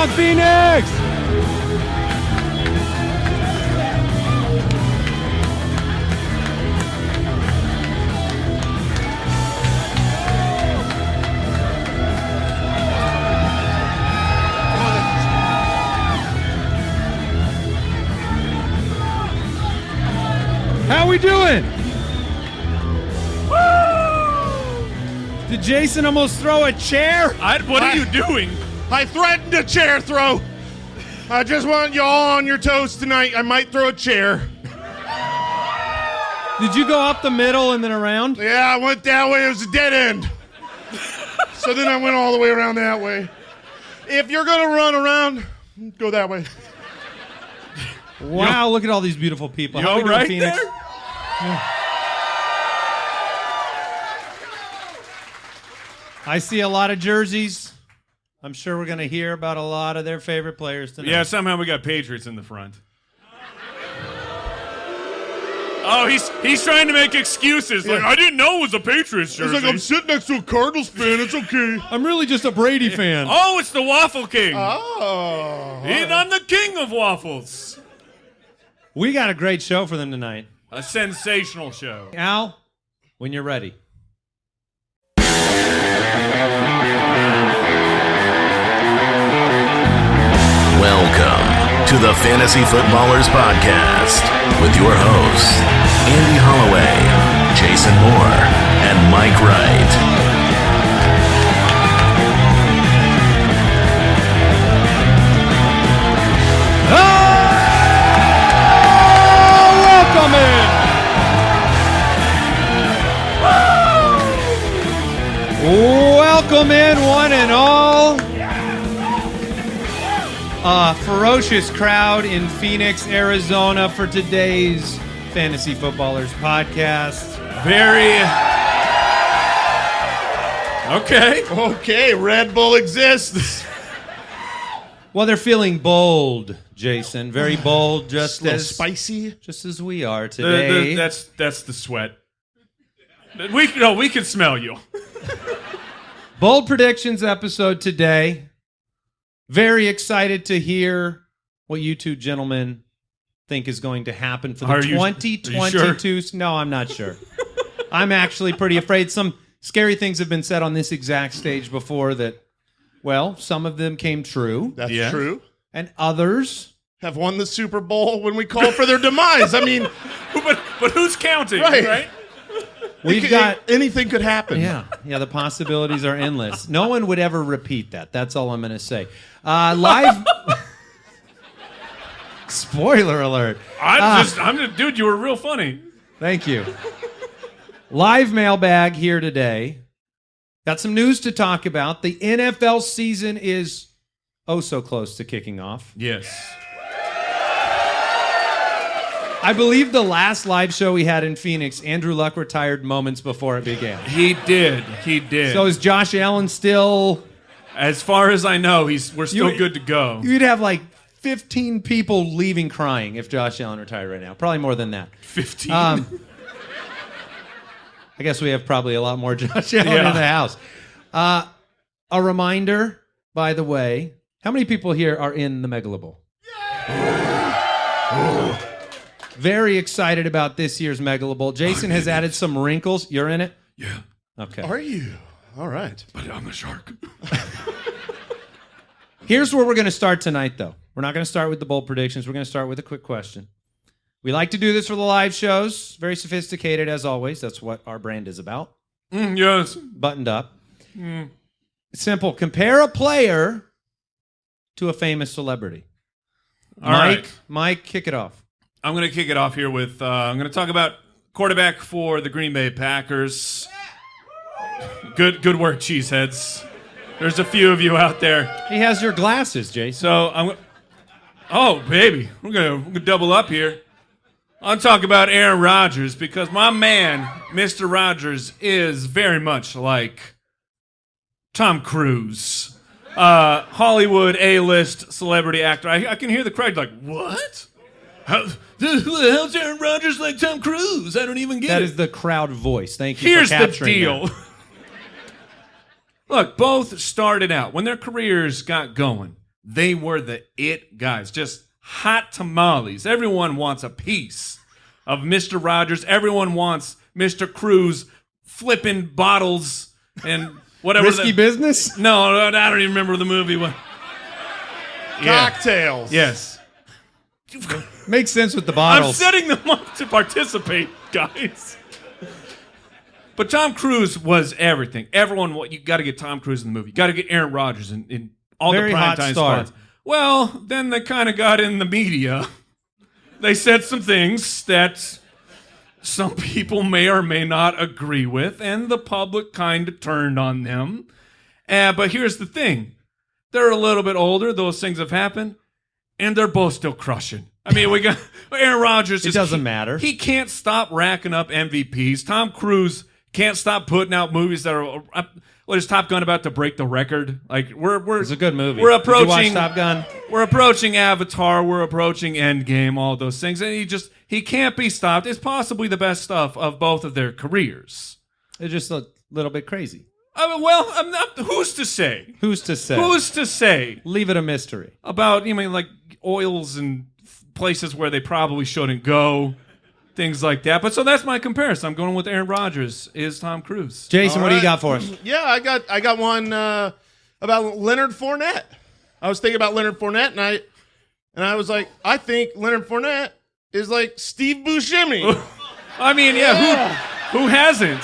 on, Phoenix? How we doing? Did Jason almost throw a chair? I, what are you doing? I threatened a chair throw. I just want you all on your toes tonight. I might throw a chair. Did you go up the middle and then around? Yeah, I went that way. It was a dead end. so then I went all the way around that way. If you're gonna run around, go that way. Wow, look at all these beautiful people. You How we all doing, right Phoenix? there? I see a lot of jerseys. I'm sure we're going to hear about a lot of their favorite players tonight. Yeah, somehow we got Patriots in the front. Oh, he's he's trying to make excuses. Like I didn't know it was a Patriots jersey. It's like I'm sitting next to a Cardinals fan. It's okay. I'm really just a Brady fan. oh, it's the Waffle King. Oh. He- I'm the king of waffles. We got a great show for them tonight. A sensational show. Al, when you're ready. To the Fantasy Footballers Podcast with your hosts, Andy Holloway, Jason Moore, and Mike Wright. Welcome in. Welcome in, one and all. A ferocious crowd in Phoenix, Arizona for today's Fantasy Footballers podcast. Very. Okay. Okay, Red Bull exists. Well, they're feeling bold, Jason. Very bold, just as spicy. just as we are The- today. the- that's that's the sweat. We no, we can smell you. Bold predictions episode today. Very excited to hear what you two gentlemen think is going to happen for the Are you- are you 2022. No, I'm not sure. I'm actually pretty afraid. Some scary things have been said on this exact stage before that, well, some of them came true, That's Yeah. true. and others. Have won the Super Bowl when we call for their demise. I mean, but but who's counting? Right. right? We've got. anything could happen. Yeah, yeah, the possibilities are endless. No one would ever repeat that. That's all I'm going to say. Uh, live. Spoiler alert. I'm Ah. just I'm just dude. You were real funny. Thank you. Live mailbag here today. Got some news to talk about. The NFL season is oh so close to kicking off. Yes. I believe the last live show we had in Phoenix, Andrew Luck retired moments before it began. He did. He did. So is Josh Allen still? as far as I know, he's we're still You- good to go. You'd have like 15 people leaving crying if Josh Allen retired right now. Probably more than that. Fifteen. Um, I guess we have probably a lot more Josh Allen Yeah. in the house. Uh, a reminder, by the way, how many people here are in the Megalobowl? Very excited about this year's Megalobowl. Jason has added some wrinkles. You're in it? yeah, Okay. Are you? All right. but I'm a shark. Here's where we're going to start tonight, though. We're not going to start with the bold predictions. We're going to start with a quick question. We like to do this for the live shows. Very sophisticated, as always. That's what our brand is about. Mm, yes. buttoned up. Simple. Compare a player to a famous celebrity. All Mike, right. Mike, kick it off. I'm going to kick it off here with uh, I'm going to talk about quarterback for the Green Bay Packers. Good good work, cheeseheads. There's a few of you out there. He has your glasses, Jason. So I'm. Oh baby, we're gonna, we're gonna double up here. I'm talking about Aaron Rodgers because my man, Mr. Rodgers, is very much like Tom Cruise, uh, Hollywood A-list celebrity actor. I, I can hear the crowd like, "What? How, who the hell's Aaron Rodgers like Tom Cruise? I don't even get That it." is the crowd voice. Thank you Here's for the capturing deal. that. Look, both started out when their careers got going. they were the it guys, just hot tamales. Everyone wants a piece of Mr. Rodgers. Everyone wants Mr. Cruise flipping bottles and whatever. Risky the- business. No, no, I don't even remember the movie. What? Yeah. Cocktails. Yes. Makes sense with the bottles. I'm setting them up to participate, guys. But Tom Cruise was everything. Everyone, you got to get Tom Cruise in the movie. You got to get Aaron Rodgers in, in all Very the hot primetime star. spots. Well, then they kind of got in the media. They said some things that some people may or may not agree with, and the public kind of turned on them. Uh, but here's the thing: they're a little bit older. Those things have happened, and they're both still crushing. I mean, we got Aaron Rodgers. It doesn't he- matter. He can't stop racking up MVPs. Tom Cruise can't stop putting out movies that are. Uh, what is Top Gun about to break the record? Like we're we're It's a good movie. We're Did you watch approaching Top Gun. We're approaching Avatar. We're approaching Endgame. All those things, and he just he can't be stopped. It's possibly the best stuff of both of their careers. They're just a little bit crazy. I mean, well, I'm not. Who's to say? Who's to say? Who's to say Leave it a mystery. about you mean like oils and places where they probably shouldn't go, things like that. But so that's my comparison. I'm going with Aaron Rodgers is Tom Cruise. Jason, All what do you right. got for us? Yeah, I got I got one uh, about Leonard Fournette. I was thinking about Leonard Fournette, and I and I was like, I think Leonard Fournette is like Steve Buscemi. I mean, yeah, who who hasn't?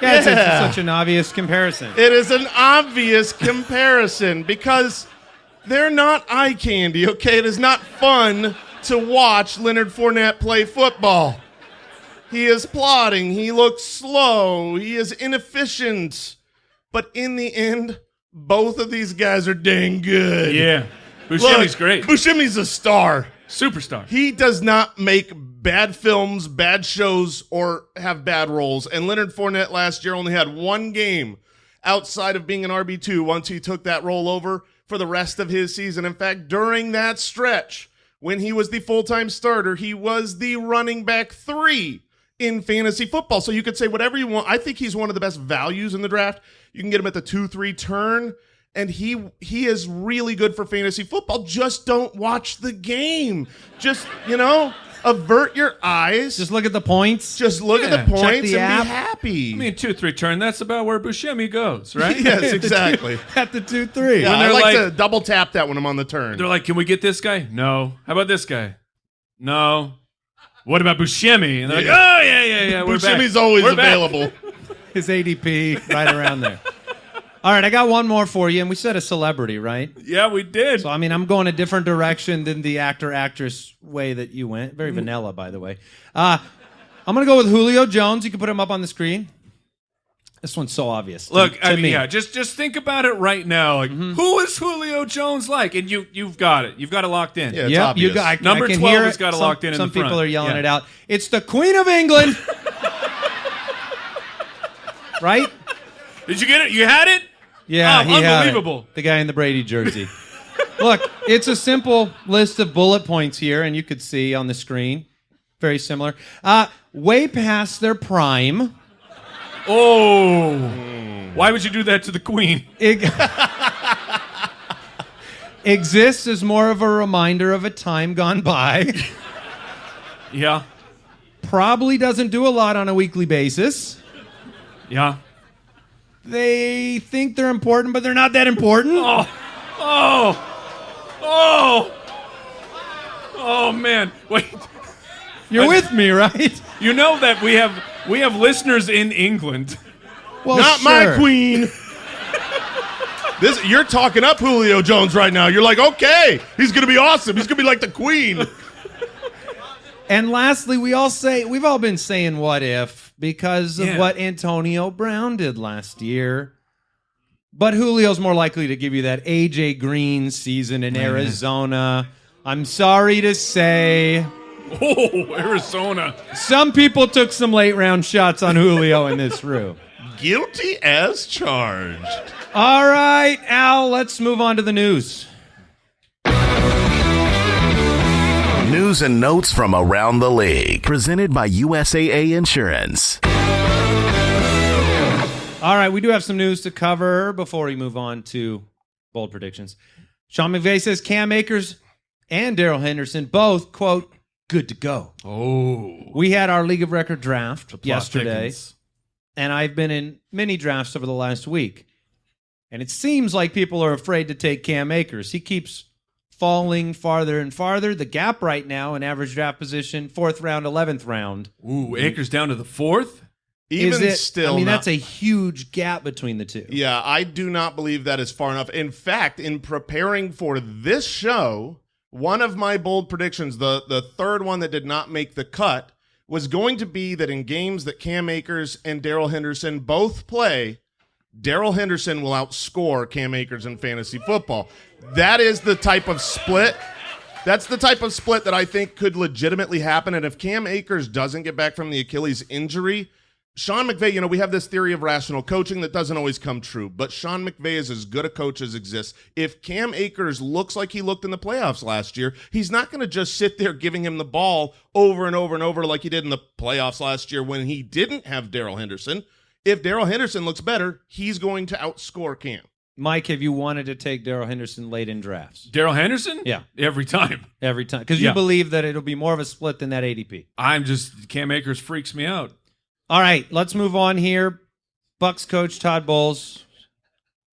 Yeah, it's, it's such an obvious comparison. it is an obvious comparison because they're not eye candy. Okay, it is not fun to watch Leonard Fournette play football. He is plodding. He looks slow. He is inefficient. But in the end, both of these guys are dang good. Yeah, Look, great, Buscemi's a star. superstar. He does not make bad films, bad shows, or have bad roles. And Leonard Fournette last year only had one game outside of being an RB2 once he took that role over for the rest of his season. In fact, during that stretch, when he was the full time starter, he was the running back three in fantasy football. So you could say whatever you want. I think he's one of the best values in the draft. You can get him at the 2 3 turn. And he he is really good for fantasy football. Just don't watch the game. Just, you know, avert your eyes. Just look at the points. Just look Yeah. at the points the and app. be happy. I mean, two three turn. That's about where Buscemi goes, right? yes, exactly. at the two three. Yeah, When I they're like, like- to double tap that when I'm on the turn. They're like, "Can we get this guy? No. How about this guy? No. What about Buscemi?" And they're Yeah. like, "Oh yeah, yeah, yeah. We're back. Buscemi's always We're available. His ADP right around there. All right, I got one more for you, and we said a celebrity, right? Yeah, we did. So I mean, I'm going a different direction than the actor actress way that you went. Mm-hmm. Very vanilla, by the way. Uh, I'm gonna go with Julio Jones. You can put him up on the screen. This one's so obvious. to- Look, to I mean, me. yeah, just just think about it right now. Like, Mm-hmm. who is Julio Jones like? And you you've got it. You've got it locked in. Yeah. It's Yep, obvious. you got I, Number I can 12 hear has got it some, locked in in Some the front. people are yelling Yeah. it out. It's the Queen of England, right? Did you get it? You had it? Yeah, Oh, he unbelievable. The guy in the Brady jersey. Look, it's a simple list of bullet points here, and you could see on the screen. Very similar. Uh, way past their prime. Oh. Why would you do that to the queen? It exists as more of a reminder of a time gone by. Yeah. Probably doesn't do a lot on a weekly basis. Yeah. They think they're important, but they're not that important. Oh. Oh. Oh. Oh man. Wait. You're with me, right? You know that we have we have listeners in England. Well, Not my queen. this you're talking up Julio Jones right now. You're like, okay, he's gonna be awesome. He's gonna be like the queen. And lastly, we all say we've all been saying what if because of what Antonio Brown did last year. But Julio's more likely to give you that AJ Green season in oh, Arizona. I'm sorry to say, Oh, Arizona. some people took some late round shots on Julio in this room. Guilty as charged. All right, Al, let's move on to the news. News and notes from around the league. Presented by USAA Insurance. All right, we do have some news to cover before we move on to bold predictions. Sean McVay says Cam Akers and Darrell Henderson both, quote, good to go. Oh. We had our League of Record draft yesterday, thickens. and I've been in many drafts over the last week. And it seems like people are afraid to take Cam Akers. He keeps falling farther and farther. The gap right now in average draft position, fourth round, 11th round. Ooh, Akers down to the fourth? Even is it, still, I mean, not- that's a huge gap between the two. Yeah, I do not believe that is far enough. In fact, in preparing for this show, one of my bold predictions, the the third one that did not make the cut, was going to be that in games that Cam Akers and Darrell Henderson both play, Darrell Henderson will outscore Cam Akers in fantasy football. That is the type of split. That's the type of split that I think could legitimately happen. And if Cam Akers doesn't get back from the Achilles injury, Sean McVay, you know, we have this theory of rational coaching that doesn't always come true, but Sean McVay is as good a coach as exists. If Cam Akers looks like he looked in the playoffs last year, he's not going to just sit there giving him the ball over and over and over like he did in the playoffs last year when he didn't have Darrell Henderson. If Darrell Henderson looks better, he's going to outscore Cam. Mike, have you wanted to take Darrell Henderson late in drafts? Darrell Henderson? Yeah. Every time. Every time. Because Yeah. you believe that it'll be more of a split than that ADP. I'm just, Cam Akers freaks me out. All right, let's move on here. Bucks coach Todd Bowles.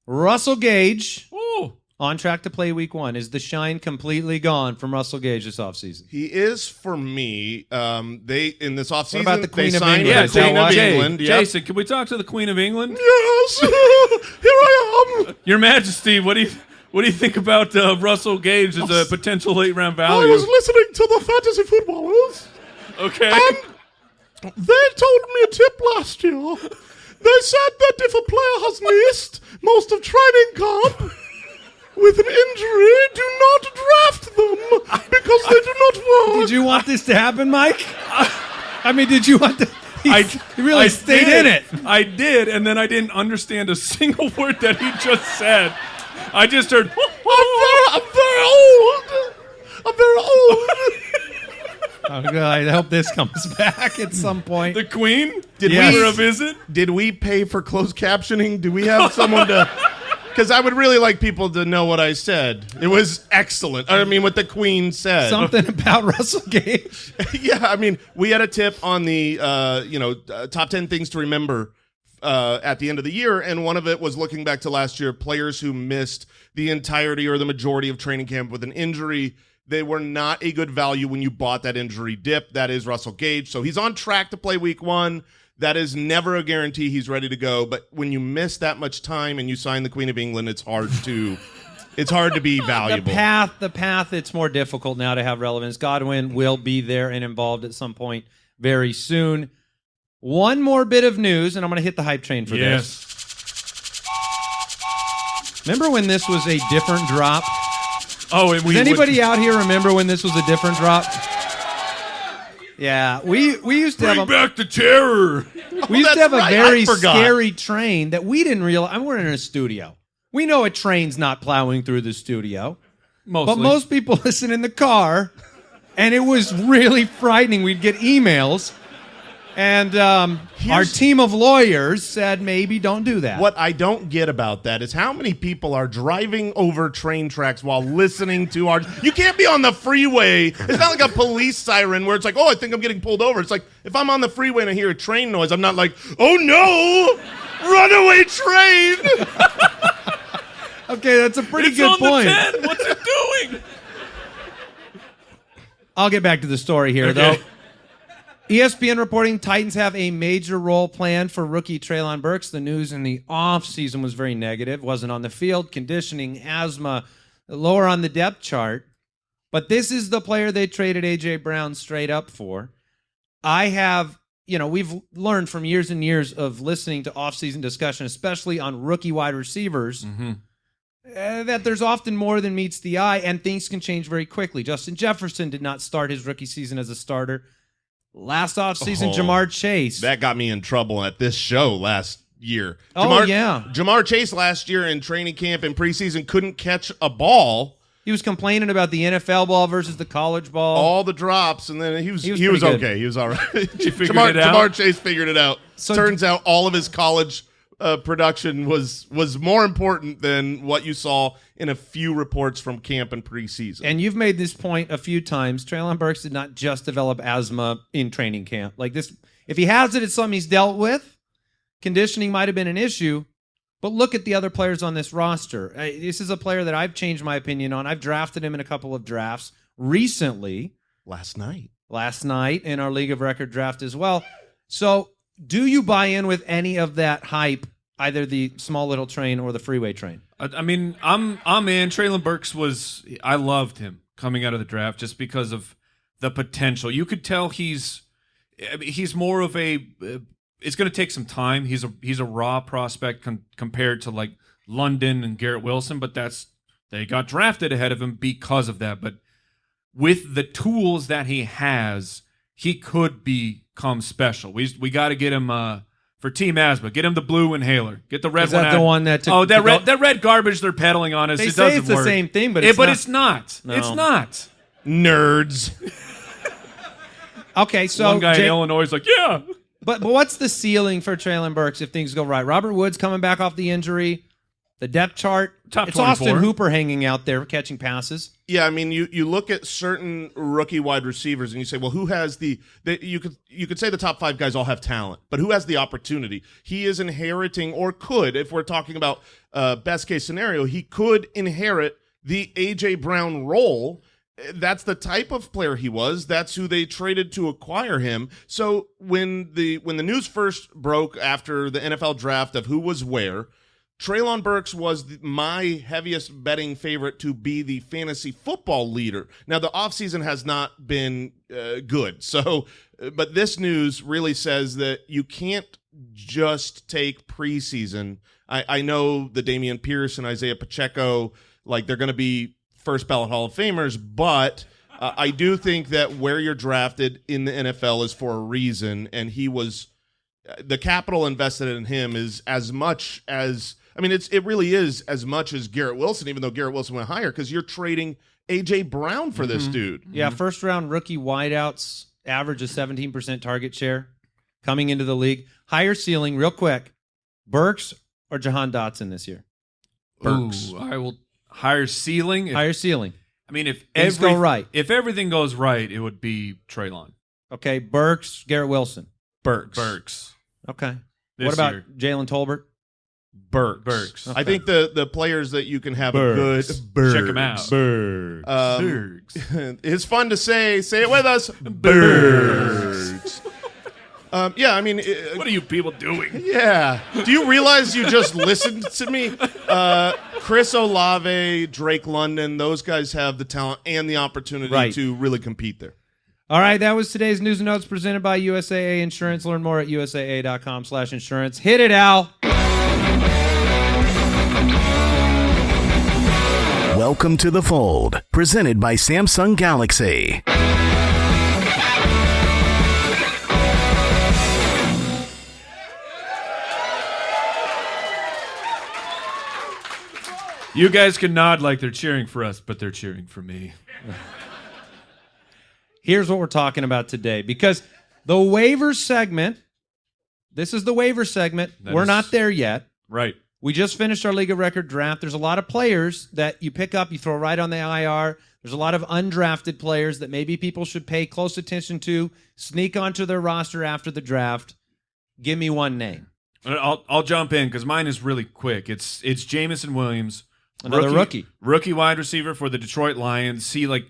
Russell Gage Ooh. On track to play week one. Is the shine completely gone from Russell Gage this offseason? He is for me. Um, they in this offseason, about the Queen of signed England? Yeah, Queen of Jay, England. Yep. Jason, can we talk to the Queen of England? Yes, here I am. Your Majesty, what do you what do you think about uh, Russell Gage as a potential late round value? I was listening to the fantasy footballers. okay. And they told me a tip last year. They said that if a player has missed most of training camp with an injury, do not draft them because they do not work. Did you want this to happen, Mike? I mean, did you want to? He, I he really I stayed did. in it. I did, and then I didn't understand a single word that he just said. I just heard. Oh, oh, I'm oh. very, I'm very old. I'm very old. Oh, God, I hope this comes back at some point. the Queen? Did Yes. we for a visit? Did we pay for closed captioning? Do we have someone to? Because I would really like people to know what I said. It was excellent. I mean, what the Queen said. Something about Russell Gage. yeah, I mean, we had a tip on the uh, you know uh, top ten things to remember uh, at the end of the year, and one of it was looking back to last year, players who missed the entirety or the majority of training camp with an injury. They were not a good value when you bought that injury dip. That is Russell Gage, so he's on track to play Week One. That is never a guarantee he's ready to go. But when you miss that much time and you sign the Queen of England, it's hard to it's hard to be valuable. The path, the path, it's more difficult now to have relevance. Godwin will be there and involved at some point very soon. One more bit of news, and I'm going to hit the hype train for this. Remember when this was a different drop? Oh, and we Does anybody would out here remember when this was a different drop? Yeah, we we used to bring have a, back the terror. we oh, used to have a right, I very forgot. scary train that we didn't realize. I mean, we're in a studio. We know a train's not plowing through the studio. Mostly. But most people listen in the car, and it was really frightening. We'd get emails, and um, our team of lawyers said maybe don't do that. What I don't get about that is how many people are driving over train tracks while listening to our. You can't be on the freeway. It's not like a police siren where it's like, oh, I think I'm getting pulled over. It's like if I'm on the freeway and I hear a train noise, I'm not like, oh no, runaway train. Okay, that's a pretty it's good on point. the 10. What's it doing? I'll get back to the story here, Okay. though. ESPN reporting Titans have a major role planned for rookie Treylon Burks. The news in the offseason was very negative. Wasn't on the field, conditioning, asthma, lower on the depth chart. But this is the player they traded A.J. Brown straight up for. I have, you know, we've learned from years and years of listening to offseason discussion, especially on rookie wide receivers, uh, that there's often more than meets the eye, and things can change very quickly. Justin Jefferson did not start his rookie season as a starter. Last offseason, Oh, Ja'Marr Chase. that got me in trouble at this show last year. Oh, Ja'Marr, yeah. Ja'Marr Chase last year in training camp and preseason couldn't catch a ball. he was complaining about the NFL ball versus the college ball. all the drops, and then he was He he was was, pretty good. okay. He was all right. Ja'Marr, it out? Ja'Marr Chase figured it out. So- Turns out all of his college uh, production was was more important than what you saw in a few reports from camp and preseason. And you've made this point a few times. Treylon Burks did not just develop asthma in training camp. Like this, if he has it, it's something he's dealt with. Conditioning might have been an issue, but look at the other players on this roster. Uh, This is a player that I've changed my opinion on. I've drafted him in a couple of drafts recently, Last night, last night in our League of Record draft as well. So, do you buy in with any of that hype, either the small little train or the freeway train? I, I mean, I'm I'm in. Treylon Burks was I loved him coming out of the draft just because of the potential. You could tell he's he's more of a. Uh, it's going to take some time. He's a he's a raw prospect con- compared to like London and Garrett Wilson, but that's they got drafted ahead of him because of that. But with the tools that he has, he could become special. We we got to get him. Uh, for Team Asthma, get him the blue inhaler. Get the red Is one. that the out. one that took- oh, that to go- red that red garbage they're peddling on us. They it say doesn't it's the work. same thing, but it's but not. it's not. No. It's not. nerds. Okay, so one guy Jay- in Illinois is like, yeah. But but what's the ceiling for Treylon Burks if things go right? Robert Woods coming back off the injury, the depth chart. Top it's Austin Hooper hanging out there catching passes. Yeah, I mean, you you look at certain rookie wide receivers and you say, well, who has the, the you could you could say the top five guys all have talent, but who has the opportunity? He is inheriting, or could, if we're talking about uh, best case scenario, he could inherit the AJ Brown role. That's the type of player he was. That's who they traded to acquire him. So when the when the news first broke after the NFL draft of who was where, Treylon Burks was my heaviest betting favorite to be the fantasy football leader. Now, the offseason has not been uh, good. So, uh, but this news really says that you can't just take preseason. I, I know the Dameon Pierce and Isaiah Pacheco, like they're going to be first ballot Hall of Famers, but. Uh, I do think that where you're drafted in the NFL is for a reason, and he was the capital invested in him is as much as I mean it's it really is as much as Garrett Wilson, even though Garrett Wilson went higher because you're trading AJ Brown for this mm-hmm. dude. Yeah, mm-hmm. first round rookie wideouts average a 17% target share coming into the league. Higher ceiling, real quick. Burks or Jahan Dotson this year? Burks. Ooh, I will higher ceiling. If- Higher ceiling. I mean, if Things every, go right. if everything goes right, it would be Treylon Okay, Burks, Garrett Wilson. Burks. Burks. Okay. This what about. Jalen Tolbert? Burks. Burks. I think the the players that you can have Burks. a good Burks. Check 'em out. Burks. Um, Burks. it's fun to say. Say it with us. Burks. um, yeah, I mean, it, What are you people doing? Yeah. Do you realize you just listened to me? Uh, Chris Olave, Drake London, those guys have the talent and the opportunity Right. to really compete there. All right, that was today's news and notes presented by USAA Insurance. Learn more at usaa.com/insurance. Hit it, Al. Welcome to the fold, presented by Samsung Galaxy. You guys can nod like they're cheering for us, but they're cheering for me. Here's what we're talking about today because the waiver segment, this is the waiver segment. That we're is- not there yet. Right. We just finished our League of Record draft. There's a lot of players that you pick up, you throw right on the IR. There's a lot of undrafted players that maybe people should pay close attention to, sneak onto their roster after the draft. Give me one name. I'll I'll jump in because mine is really quick. It's it's Jameson Williams, Another rookie. rookie wide receiver for the Detroit Lions. See, like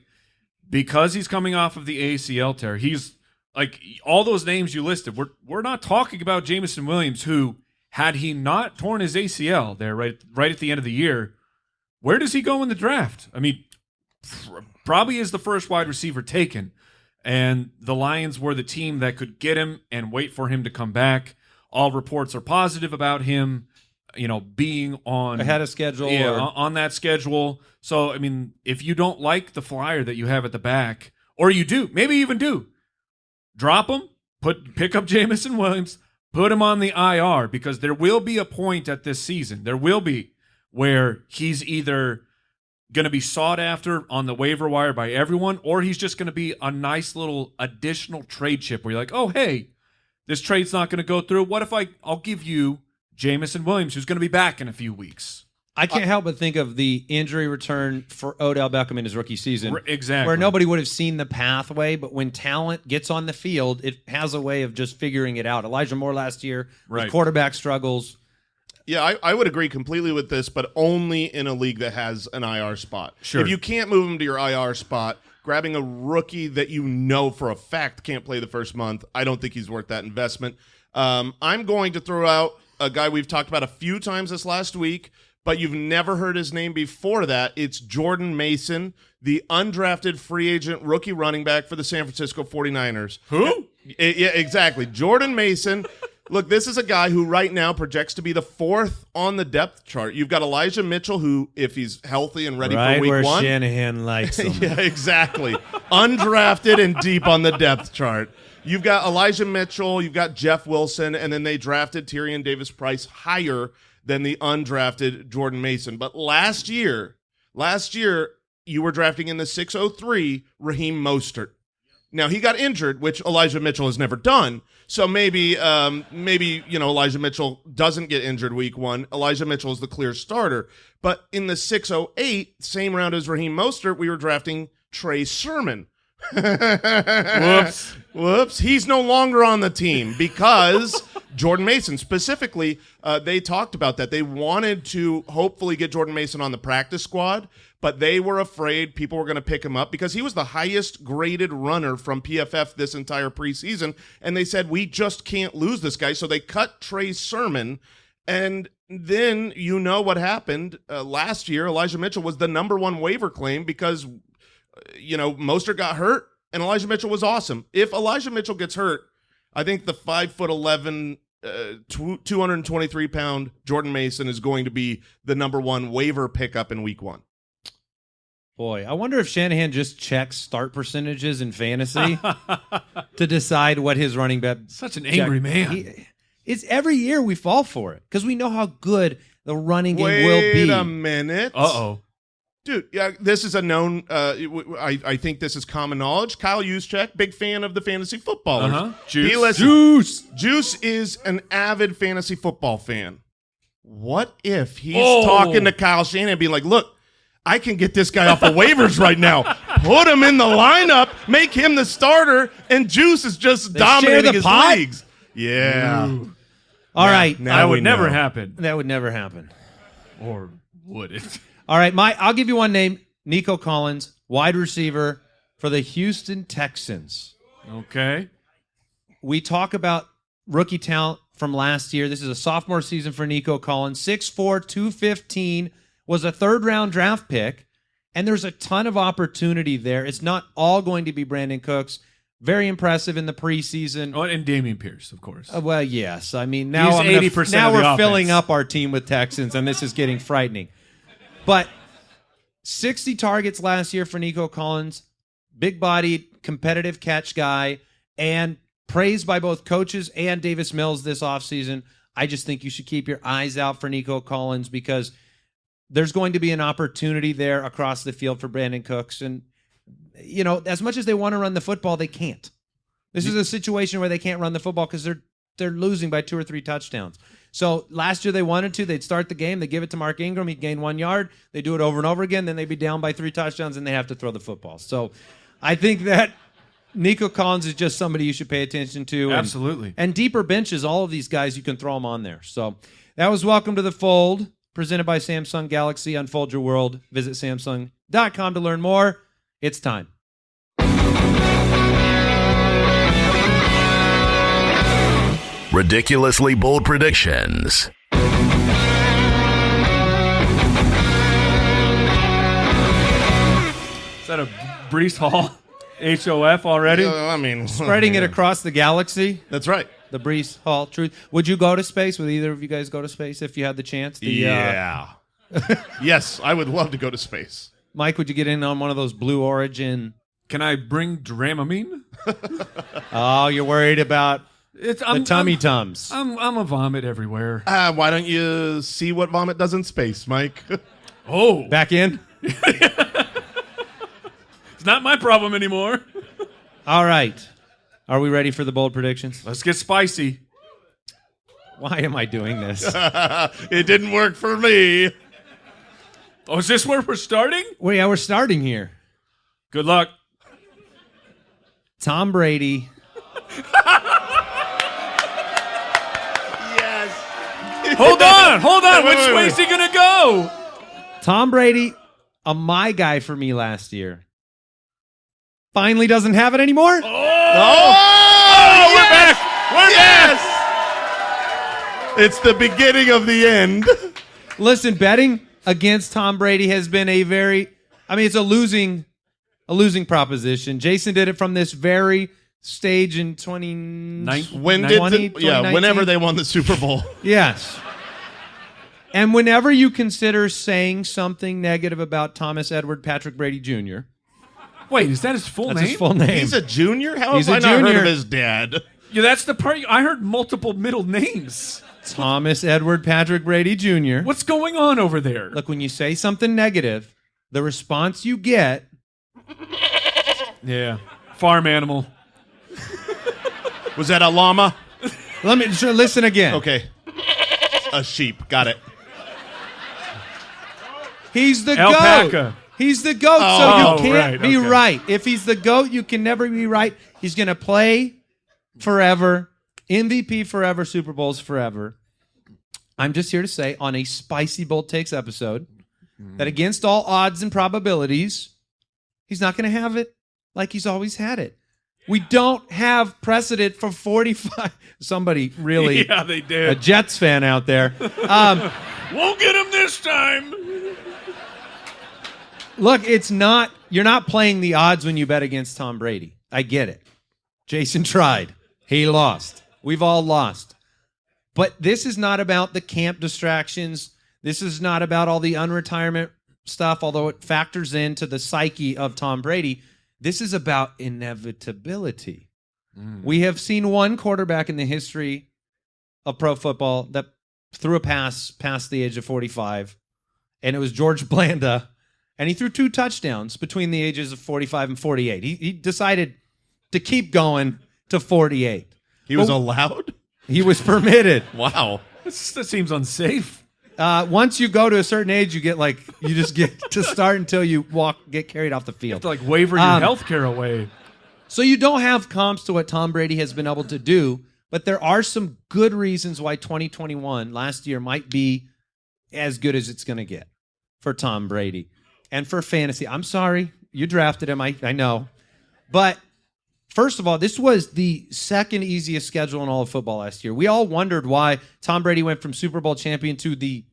because he's coming off of the ACL tear, he's like all those names you listed. We're we're not talking about Jameson Williams, who had he not torn his ACL there right right at the end of the year, where does he go in the draft? I mean, probably is the first wide receiver taken. And the Lions were the team that could get him and wait for him to come back. All reports are positive about him, you know, being on Ahead of schedule. yeah, or- on on that schedule. So, I mean, if you don't like the flyer that you have at the back, or you do, maybe even do, drop him, put pick up Jameson Williams, put him on the IR because there will be a point at this season. There will be where he's either going to be sought after on the waiver wire by everyone, or he's just going to be a nice little additional trade chip where you're like, oh, hey, this trade's not going to go through. What if I I'll give you Jameson Williams, who's going to be back in a few weeks. I can't help but think of the injury return for Odell Beckham in his rookie season. R- exactly. Where nobody would have seen the pathway, but when talent gets on the field, it has a way of just figuring it out. Elijah Moore last year, with Right. quarterback struggles. Yeah, I, I would agree completely with this, but only in a league that has an IR spot. Sure. If you can't move him to your IR spot, grabbing a rookie that you know for a fact can't play the first month, I don't think he's worth that investment. Um, I'm going to throw out a guy we've talked about a few times this last week, but you've never heard his name before that. It's Jordan Mason, the undrafted free agent rookie running back for the San Francisco 49ers. Who? I- yeah, exactly. Jordan Mason. Look, this is a guy who right now projects to be the fourth on the depth chart. You've got Elijah Mitchell, who, if he's healthy and ready right for week where one, Shanahan likes him. yeah, exactly. Undrafted and deep on the depth chart. You've got Elijah Mitchell, you've got Jeff Wilson, and then they drafted Tyrion Davis Price higher than the undrafted Jordan Mason. But last year, last year, you were drafting in the 603 Raheem Mostert. Now he got injured, which Elijah Mitchell has never done. So maybe, um, maybe you know Elijah Mitchell doesn't get injured week one. Elijah Mitchell is the clear starter. But in the 608, same round as Raheem Mostert, we were drafting Trey Sermon. Whoops. Whoops. He's no longer on the team because Jordan Mason, specifically, uh, they talked about that. They wanted to hopefully get Jordan Mason on the practice squad, but they were afraid people were going to pick him up because he was the highest graded runner from PFF this entire preseason. And they said, we just can't lose this guy. So they cut Trey Sermon. And then you know what happened uh, last year. Elijah Mitchell was the number one waiver claim because you know, Mostert got hurt and Elijah Mitchell was awesome. If Elijah Mitchell gets hurt, I think the five foot eleven, uh, two hundred and twenty three pound Jordan Mason is going to be the number one waiver pickup in week one. Boy, I wonder if Shanahan just checks start percentages in fantasy to decide what his running back. Such an angry man. He- it's every year we fall for it because we know how good the running game Wait will be. a minute, Uh oh. Dude. Yeah, this is a known. Uh, w- w- I I think this is common knowledge. Kyle Juszczyk, big fan of the fantasy footballers. Uh-huh. He Juice. listen- Juice. Juice is an avid fantasy football fan. What if he's Oh. talking to Kyle Shanahan and being like, look, I can get this guy off of waivers right now. Put him in the lineup, make him the starter, and Juice is just They dominating the his pot? leagues. Yeah. All right, now That would never know. happen. that would never happen. Or would it? All right, my I'll give you one name: Nico Collins, wide receiver for the Houston Texans. Okay. we talk about rookie talent from last year. This is a sophomore season for Nico Collins. 6'4, 215, was a third round draft pick. And there's a ton of opportunity there. It's not all going to be Brandin Cooks. Very impressive in the preseason. Oh, and Dameon Pierce, of course. Uh, well, yes. I mean, now He's I'm 80% now of the we're offense. filling up our team with Texans, and this is getting frightening. But 60 targets last year for Nico Collins, big bodied, competitive catch guy, and praised by both coaches and Davis Mills this offseason. I just think you should keep your eyes out for Nico Collins because there's going to be an opportunity there across the field for Brandin Cooks. And, you know, as much as they want to run the football, they can't. This is a situation where they can't run the football because they're they're losing by two or three touchdowns. So last year they wanted to, they'd start the game, they give it to Mark Ingram, he'd gain one yard, they do it over and over again, then they'd be down by three touchdowns and they have to throw the football. So I think that Nico Collins is just somebody you should pay attention to. and- Absolutely. And deeper benches, all of these guys, you can throw them on there. So that was Welcome to the Fold, presented by Samsung Galaxy. Unfold your world. Visit Samsung.com to learn more. It's time. Ridiculously bold predictions. Is that a Breece Hall HOF already? Yeah, I mean, Spreading it across the galaxy. That's right. The Breece Hall Truth. Would you go to space? Would either of you guys go to space if you had the chance? The, uh, yeah. yes, I would love to go to space. Mike, would you get in on one of those Blue Origin? Can I bring Dramamine? Oh, you're worried about It's the I'm, tummy I'm, tums. I'm I'm a vomit everywhere. Uh, why don't you see what vomit does in space, Mike? Oh, Back in? it's not my problem anymore. All right. Are we ready for the bold predictions? Let's get spicy. Why am I doing this? it didn't work for me. Oh, is this where we're starting? well, yeah, we're starting here. Good luck. Tom Brady. Hold on, hold on. Wait, Which wait, way's wait. he gonna go? Tom Brady, a my guy for me last year. Finally doesn't have it anymore. Oh, Oh, oh we're yes! back. We're back. Yes. It's the beginning of the end. Listen, betting against Tom Brady has been a very I mean it's a losing a losing proposition. Jason did it from this very stage in 20 When did the, yeah, whenever they won the Super Bowl. Yes. And whenever you consider saying something negative about Thomas Edward Patrick Brady Jr., Wait, is that his full that's name? his full name. He's a junior? How He's have a I not heard of his dad? yeah, that's the part. I heard multiple middle names. Thomas Edward Patrick Brady Jr. What's going on over there? Look, when you say something negative, the response you get Yeah, farm animal. Was that a llama? Let me sure, listen again. Okay. A sheep. Got it. He's the Alpaca. goat. He's the goat, Oh, so you can't right, be okay. right. If he's the goat, you can never be right. He's going to play forever, MVP forever, Super Bowls forever. I'm just here to say on a spicy bold takes episode that against all odds and probabilities, he's not going to have it like he's always had it. We don't have precedent for 45. Somebody really, Yeah, they a did. Jets fan out there. Um, Won't get him this time. Look, it's not, you're not playing the odds when you bet against Tom Brady. I get it. Jason tried. He lost. We've all lost. But this is not about the camp distractions. This is not about all the unretirement stuff, although it factors into the psyche of Tom Brady. This is about inevitability. Mm. We have seen one quarterback in the history of pro football that threw a pass past the age of 45, and it was George Blanda and he threw two touchdowns between the ages of 45 and 48. He, he decided to keep going to 48. He was Oh. allowed? He was permitted. Wow. This, that seems unsafe. Uh, once you go to a certain age, you get like you just get to start until you walk, get carried off the field. To like waver your Um, health care away. So you don't have comps to what Tom Brady has been able to do, but there are some good reasons why 2021 last year might be as good as it's going to get for Tom Brady and for fantasy. I'm sorry, you drafted him. I, I know, but first of all, this was the second easiest schedule in all of football last year. We all wondered why Tom Brady went from Super Bowl champion to the.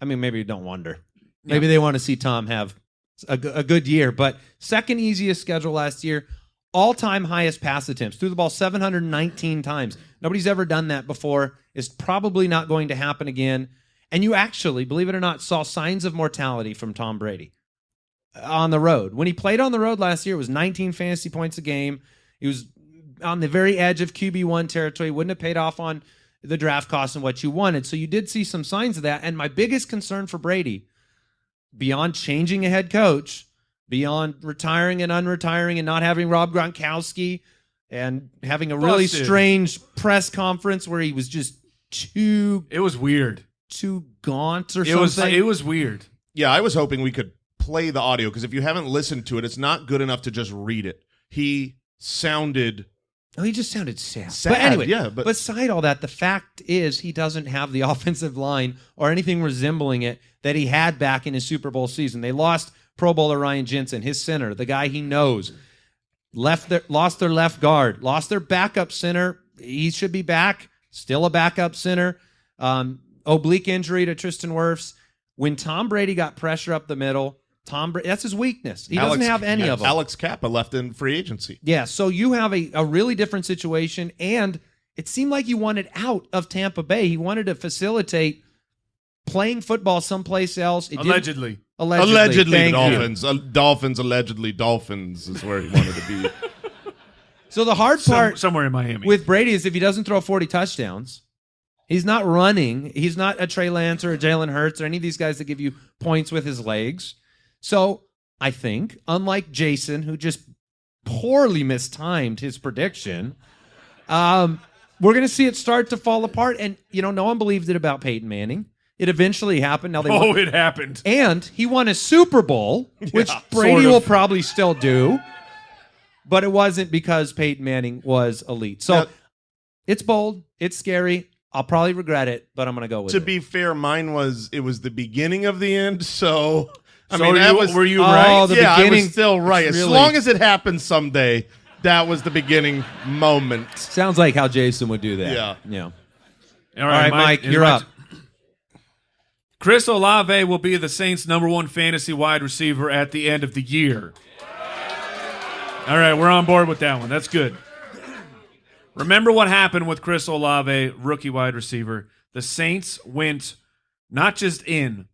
I mean, maybe you don't wonder. Maybe they want to see Tom have a, a good year, but second easiest schedule last year all time highest pass attempts. Threw the ball 719 times. Nobody's ever done that before. It's probably not going to happen again. And you actually, believe it or not, saw signs of mortality from Tom Brady on the road. When he played on the road last year, it was 19 fantasy points a game. He was on the very edge of QB1 territory. Wouldn't have paid off on the draft cost and what you wanted. So you did see some signs of that. And my biggest concern for Brady, beyond changing a head coach, beyond retiring and unretiring and not having Rob Gronkowski and having a really Busted. strange press conference where he was just too It was weird. too gaunt or It something. was it was weird. Yeah, I was hoping we could play the audio because if you haven't listened to it, it's not good enough to just read it. He sounded Oh, he just sounded sad. Sad, but anyway, yeah, but- beside all that, the fact is he doesn't have the offensive line or anything resembling it that he had back in his Super Bowl season. They lost Pro Bowler Ryan Jensen, his center, the guy he knows. Left their lost their left guard, lost their backup center. He should be back, still a backup center. Um, oblique injury to Tristan Wirfs. When Tom Brady got pressure up the middle, Tom Brady that's his weakness. He doesn't have any yeah, of them. Alex Cappa left in free agency. Yeah, so you have a, a really different situation, and it seemed like you wanted out of Tampa Bay. He wanted to facilitate playing football someplace else. It Allegedly. allegedly, Allegedly. Dolphins. Uh, Dolphins, allegedly, Dolphins is where he wanted to be. So the hard Some- part somewhere in Miami. with Brady is if he doesn't throw 40 touchdowns, he's not running. He's not a Trey Lance or a Jalen Hurts or any of these guys that give you points with his legs. So I think, unlike Jason, who just poorly mistimed his prediction, um, we're going to see it start to fall apart. And, you know, no one believed it about Peyton Manning. It eventually happened. Now they Oh, won- it happened. and he won a Super Bowl, which Yeah, Brady sort of. will probably still do. But it wasn't because Peyton Manning was elite. So Now- it's bold. It's scary. I'll probably regret it, but I'm going to go with To it. be fair, mine was it was the beginning of the end. So I So mean, that you, was were you Oh, right? the yeah, I was still right. As really- long as it happens someday, that was the beginning moment. Sounds like how Jason would do that. Yeah. Yeah. All right, Mike, is you're up. Chris Olave will be the Saints' number one fantasy wide receiver at the end of the year. All right, we're on board with that one. That's good. Remember what happened with Chris Olave, rookie wide receiver. The Saints went not just in,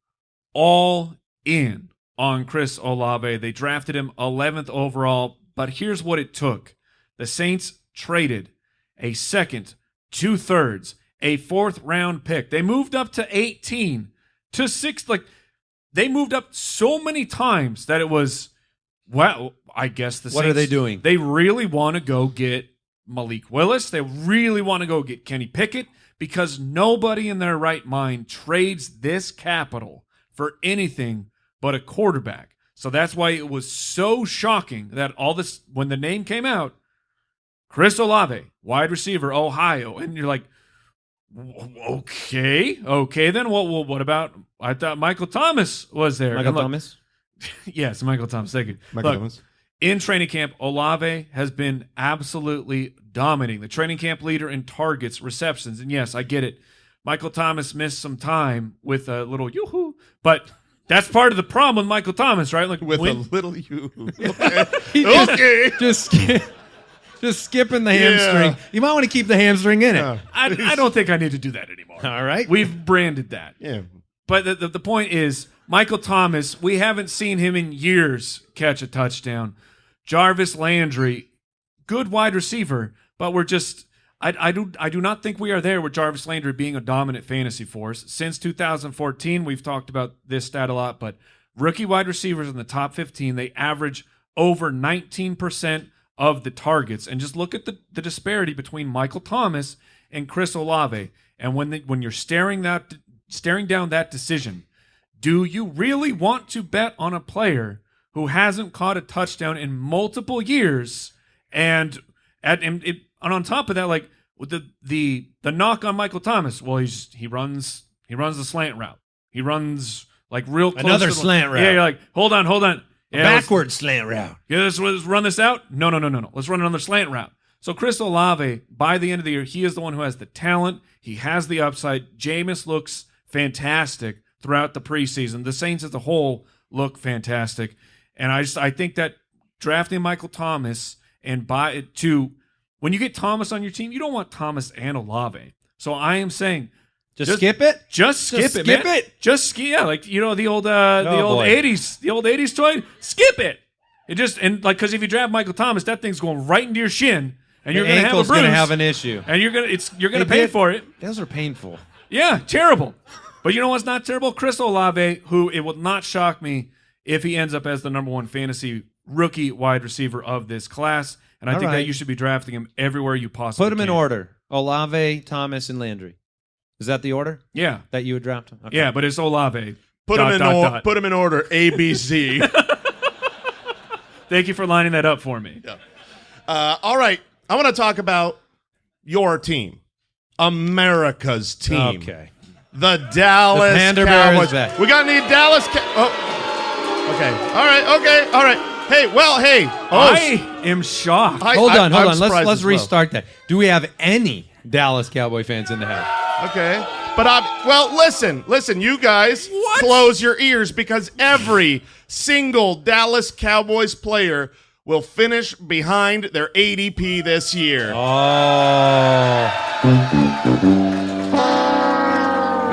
all in on Chris Olave. They drafted him 11th overall, but here's what it took the Saints traded a second, two thirds, a fourth round pick. They moved up to 18 to six. Like, they moved up so many times that it was, well, I guess the What are they doing? They really want to go get Malik Willis. They really want to go get Kenny Pickett because nobody in their right mind trades this capital for anything but a quarterback. So that's why it was so shocking that all this when the name came out, Chris Olave, wide receiver, Ohio, and you're like, okay, okay, then what? What, what about? I thought Michael Thomas was there. Michael look- Thomas? Yes, Michael Thomas. Thank you. Michael Look, Thomas. in training camp, Olave has been absolutely dominating. The training camp leader in targets, receptions, and yes, I get it. Michael Thomas missed some time with a little yoo-hoo, but that's part of the problem with Michael Thomas, right? Like With when- a little you. Okay. just- okay. Just, just skipping the hamstring. You might want to keep the hamstring in it. Yeah. I, I don't think I need to do that anymore. All right. We've branded that. Yeah. But the, the, the point is, Michael Thomas, we haven't seen him in years catch a touchdown. Jarvis Landry, good wide receiver, but we're just. I, I do I do not think we are there with Jarvis Landry being a dominant fantasy force. Since 2014, we've talked about this stat a lot, but rookie wide receivers in the top 15, they average over 19% of the targets. And just look at the, the disparity between Michael Thomas and Chris Olave. And when the, when you're staring that staring down that decision, do you really want to bet on a player who hasn't caught a touchdown in multiple years? And at and, it, and on top of that, like the the the knock on Michael Thomas, well, he's he runs he runs the slant route. He runs like real close Another to the- slant route. Yeah, you're like, hold on, hold on. Yeah, Backward slant route. yeah, let's, let's run this out. No, no, no, no, no. Let's run another slant route. So Chris Olave, by the end of the year, he is the one who has the talent. He has the upside. Jameis looks fantastic throughout the preseason. The Saints as a whole look fantastic, and I just I think that drafting Michael Thomas and by to when you get Thomas on your team, you don't want Thomas and Olave. So I am saying Just, Just- skip it. just skip Just it, skip man. it. Just skip. Yeah, like you know the old uh, the Oh, old '80s, the old '80s toy. Skip it. It just and like because if you draft Michael Thomas, that thing's going right into your shin, and you're gonna have a bruise. gonna have an issue. and you're gonna it's you're gonna They pay did- for it. Those are painful. Yeah, terrible. But you know what's not terrible? Chris Olave, who it would not shock me if he ends up as the number one fantasy rookie wide receiver of this class. And I All think that you should be drafting him everywhere you possibly Put them in can. order. Olave, Thomas, and Landry. Is that the order Yeah, that you would draft him? Okay. yeah, but it's Olave. Put Dot, them in dot, or- dot. put 'em in order. A B Z. Thank you for lining that up for me. Uh, all right. I want to talk about your team, America's team. Okay. The Dallas The Panda Bear is Cowboys. back. We got any Dallas? Cow- oh. Okay. All right. Okay. All right. Hey. Well. Hey. Oh, I am shocked. I- Hold I- on, hold I'm on. Let's let's as well. restart that. Do we have any Dallas Cowboy fans in the house? Okay. But I well, listen, listen, you guys close your ears because every single Dallas Cowboys player will finish behind their ADP this year. Oh.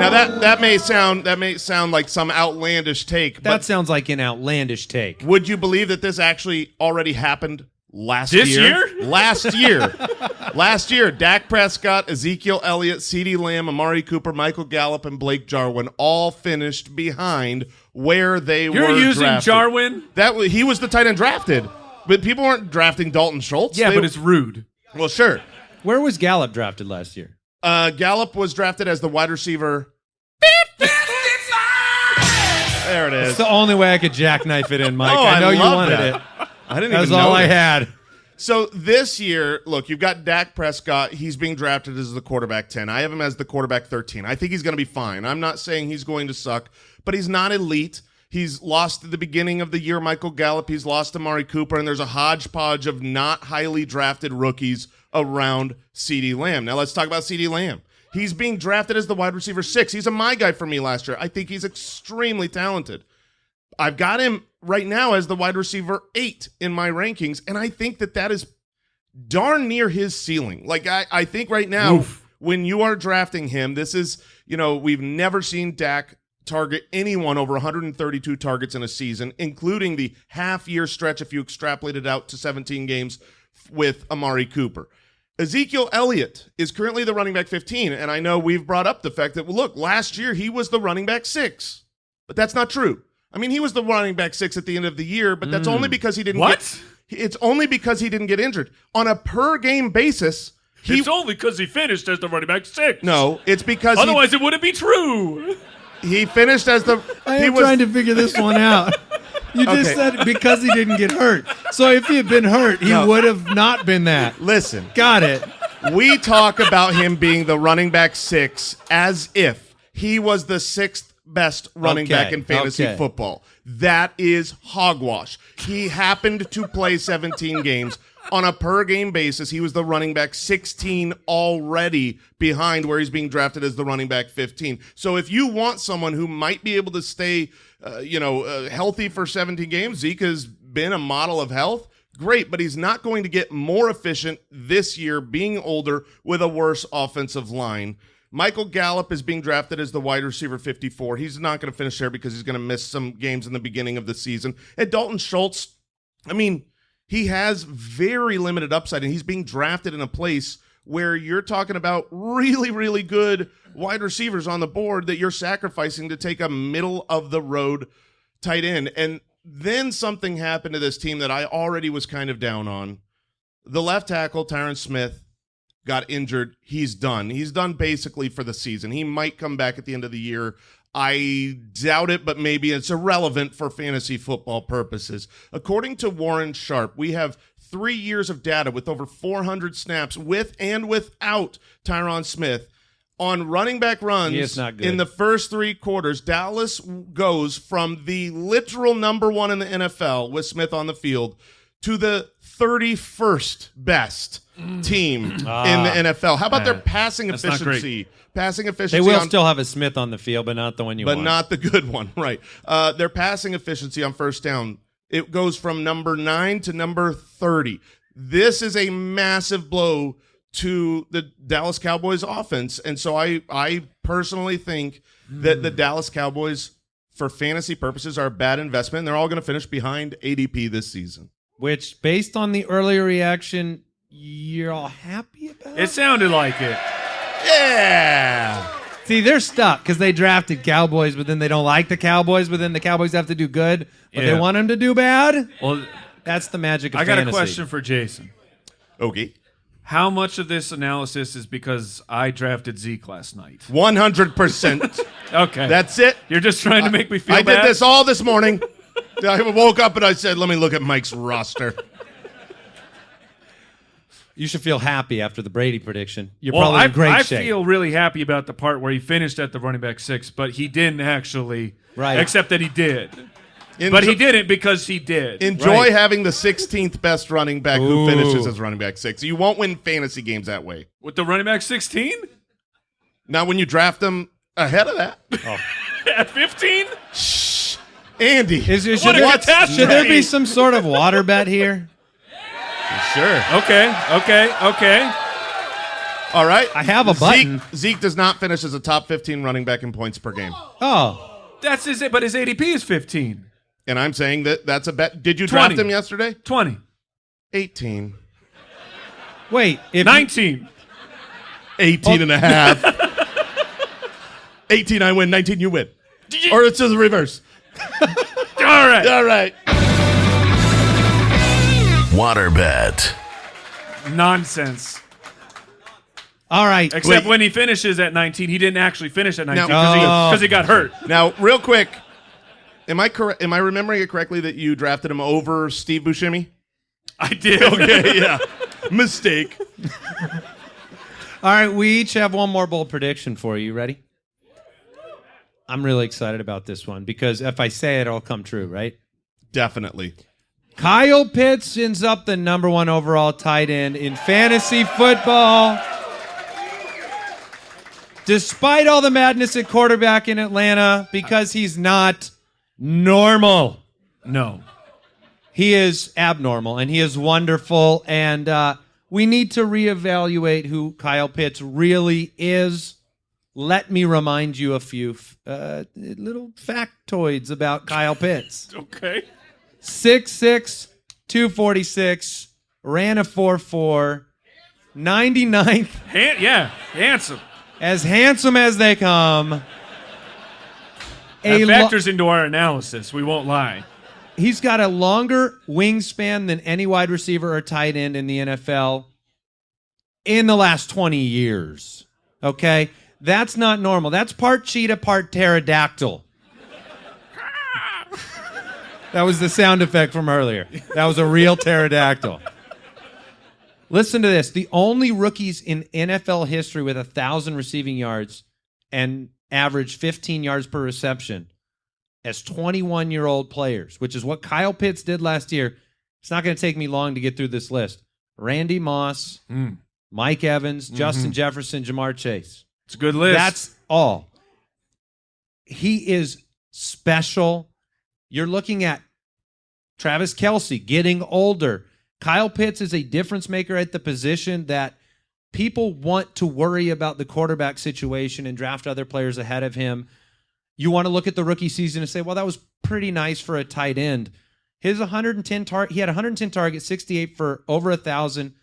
Now that that may sound that may sound like some outlandish take, That but sounds like an outlandish take. would you believe that this actually already happened last year? This year? year? Last year. last year, Dak Prescott, Ezekiel Elliott, CeeDee Lamb, Amari Cooper, Michael Gallup, and Blake Jarwin all finished behind where they were. You're using drafted. Jarwin? That wa- he was the tight end drafted, but people weren't drafting Dalton Schultz. Yeah, They- but it's rude. well, sure. Where was Gallup drafted last year? Uh, Gallup was drafted as the wide receiver. There it It's the only way I could jackknife it in, Mike. Oh, I know you love wanted that. it. I didn't even know That was even all I had. So this year, look, you've got Dak Prescott. He's being drafted as the quarterback 10. I have him as the quarterback 13. I think he's going to be fine. I'm not saying he's going to suck, but he's not elite. He's lost at the beginning of the year Michael Gallup. He's lost Amari Cooper, and there's a hodgepodge of not highly drafted rookies around CeeDee Lamb. Now let's talk about CeeDee Lamb. He's being drafted as the wide receiver six. He's a my guy for me last year. I think he's extremely talented. I've got him right now as the wide receiver eight in my rankings, and I think that that is darn near his ceiling. Like I, I think right now, Oof. when you are drafting him, this is you know we've never seen Dak target anyone over 132 targets in a season, including the half year stretch if you extrapolate it out to 17 games with Amari Cooper. Ezekiel Elliott is currently the running back 15, and I know we've brought up the fact that well, look, last year he was the running back six, but that's not true. I mean, he was the running back six at the end of the year, but that's only mm. because he didn't What? get. It's only because he didn't get injured on a per game basis. He it's only because he finished as the running back six. no, it's because he- Otherwise, it wouldn't be true. he, finished as the. I am was, trying to figure this one out. You just Okay. said because he didn't get hurt. So if he had been hurt, he No. would have not been that. listen. Got it. we talk about him being the running back six as if he was the sixth best running Okay, back in fantasy okay. football. That is hogwash. He happened to play 17 games. On a per game basis, he was the running back 16 already behind where he's being drafted as the running back 15. So if you want someone who might be able to stay, uh, you know, uh, healthy for 17 games, Zeke has been a model of health great, but he's not going to get more efficient this year being older with a worse offensive line. Michael Gallup is being drafted as the wide receiver 54. He's not going to finish there because he's going to miss some games in the beginning of the season. And Dalton Schultz, I mean, he has very limited upside, and he's being drafted in a place where you're talking about really, really good wide receivers on the board that you're sacrificing to take a middle of the road tight end. And then something happened to this team that I already was kind of down on. The left tackle, Tyron Smith, got injured. He's done. He's done basically for the season. He might come back at the end of the year. I doubt it, but maybe it's irrelevant for fantasy football purposes. According to Warren Sharp, we have three years of data with over 400 snaps with and without Tyron Smith on running back runs He not good. in the first three quarters. Dallas goes from the literal number one in the NFL with Smith on the field to the 31st best team in the NFL. How about their passing That's not great. efficiency? Passing They will on still have a Smith on the field, but not the one you want. but want. not the good one, right? Uh, their passing efficiency on first down it goes from number nine to number thirty. This is a massive blow to the Dallas Cowboys offense, and so I I personally think that the hmm. Dallas Cowboys, for fantasy purposes, are a bad investment. They're all going to finish behind ADP this season. Which, based on the earlier reaction, you're all happy about. It sounded like it. Yeah. See, they're stuck because they drafted Cowboys, but then they don't like the Cowboys, but then the Cowboys have to do good, but Yeah. they want them to do bad. Well, That's the magic of I got fantasy. a question for Jason. Okay. How much of this analysis is because I drafted Zeke last night? One hundred percent. Okay. That's it. You're just trying to make me feel I bad. did this all this morning. I woke up and I said, "Let me look at Mike's roster." You should feel happy after the Brady prediction. You're well, probably I, in great I shape. feel really happy about the part where he finished at the running back six, but he didn't actually. Right. Except that he did. Enjoy, But he didn't because he did. Enjoy Right. having the 16th best running back Ooh. who finishes as running back six. You won't win fantasy games that way. With the running back 16? Now, when you draft them ahead of that, oh. At 15? Shh. Andy, Is, is, What should, a there, should there be some sort of water bet here? Sure. Okay, okay, okay. All right. I have a button. Zeke, Zeke does not finish as a top 15 running back in points per game. Oh, That's his but his ADP is 15. And I'm saying that that's a bet. Did you 20. draft him yesterday? 20. 18. wait. If 19. 18 and a oh. half. 18, I win. 19, you win. Or it's the reverse. All right. All right. Waterbed. Nonsense. All right. Except Wait. when he finishes at 19, he didn't actually finish at 19 because Oh. he, got hurt. Now, real quick, am I correct? Am I remembering it correctly that you drafted him over Steve Buscemi? I did. Okay, yeah. Mistake. All right, we each have one more bold prediction for you. You ready? I'm really excited about this one because if I say it, it'll come true, right? Definitely. Kyle Pitts ends up the number one overall tight end in fantasy football. Despite all the madness at quarterback in Atlanta, because he's not normal. No. He is abnormal and he is wonderful. And uh, we need to reevaluate who Kyle Pitts really is. Let me remind you a few uh, little factoids about Kyle Pitts. Okay. 6'6, 246, ran a 4'4, 99th, Han- yeah, handsome. as handsome as they come. That A lo- factors into our analysis. We won't lie. he's got a longer wingspan than any wide receiver or tight end in the NFL in the last 20 years. Okay? That's not normal. That's part cheetah, part pterodactyl. That was the sound effect from earlier. That was a real pterodactyl. Listen to this. The only rookies in NFL history with a thousand receiving yards and average 15 yards per reception as 21 year old players, which is what Kyle Pitts did last year. It's not going to take me long to get through this list. Randy Moss, Mm. Mike Evans, Justin Jefferson, Ja'Marr Chase. It's a good list. That's all. He is special. You're looking at Travis Kelce getting older. Kyle Pitts is a difference maker at the position that people want to worry about the quarterback situation and draft other players ahead of him. You want to look at the rookie season and say, well, that was pretty nice for a tight end. His 110 target, he had 110 targets, 68 for over a thousand,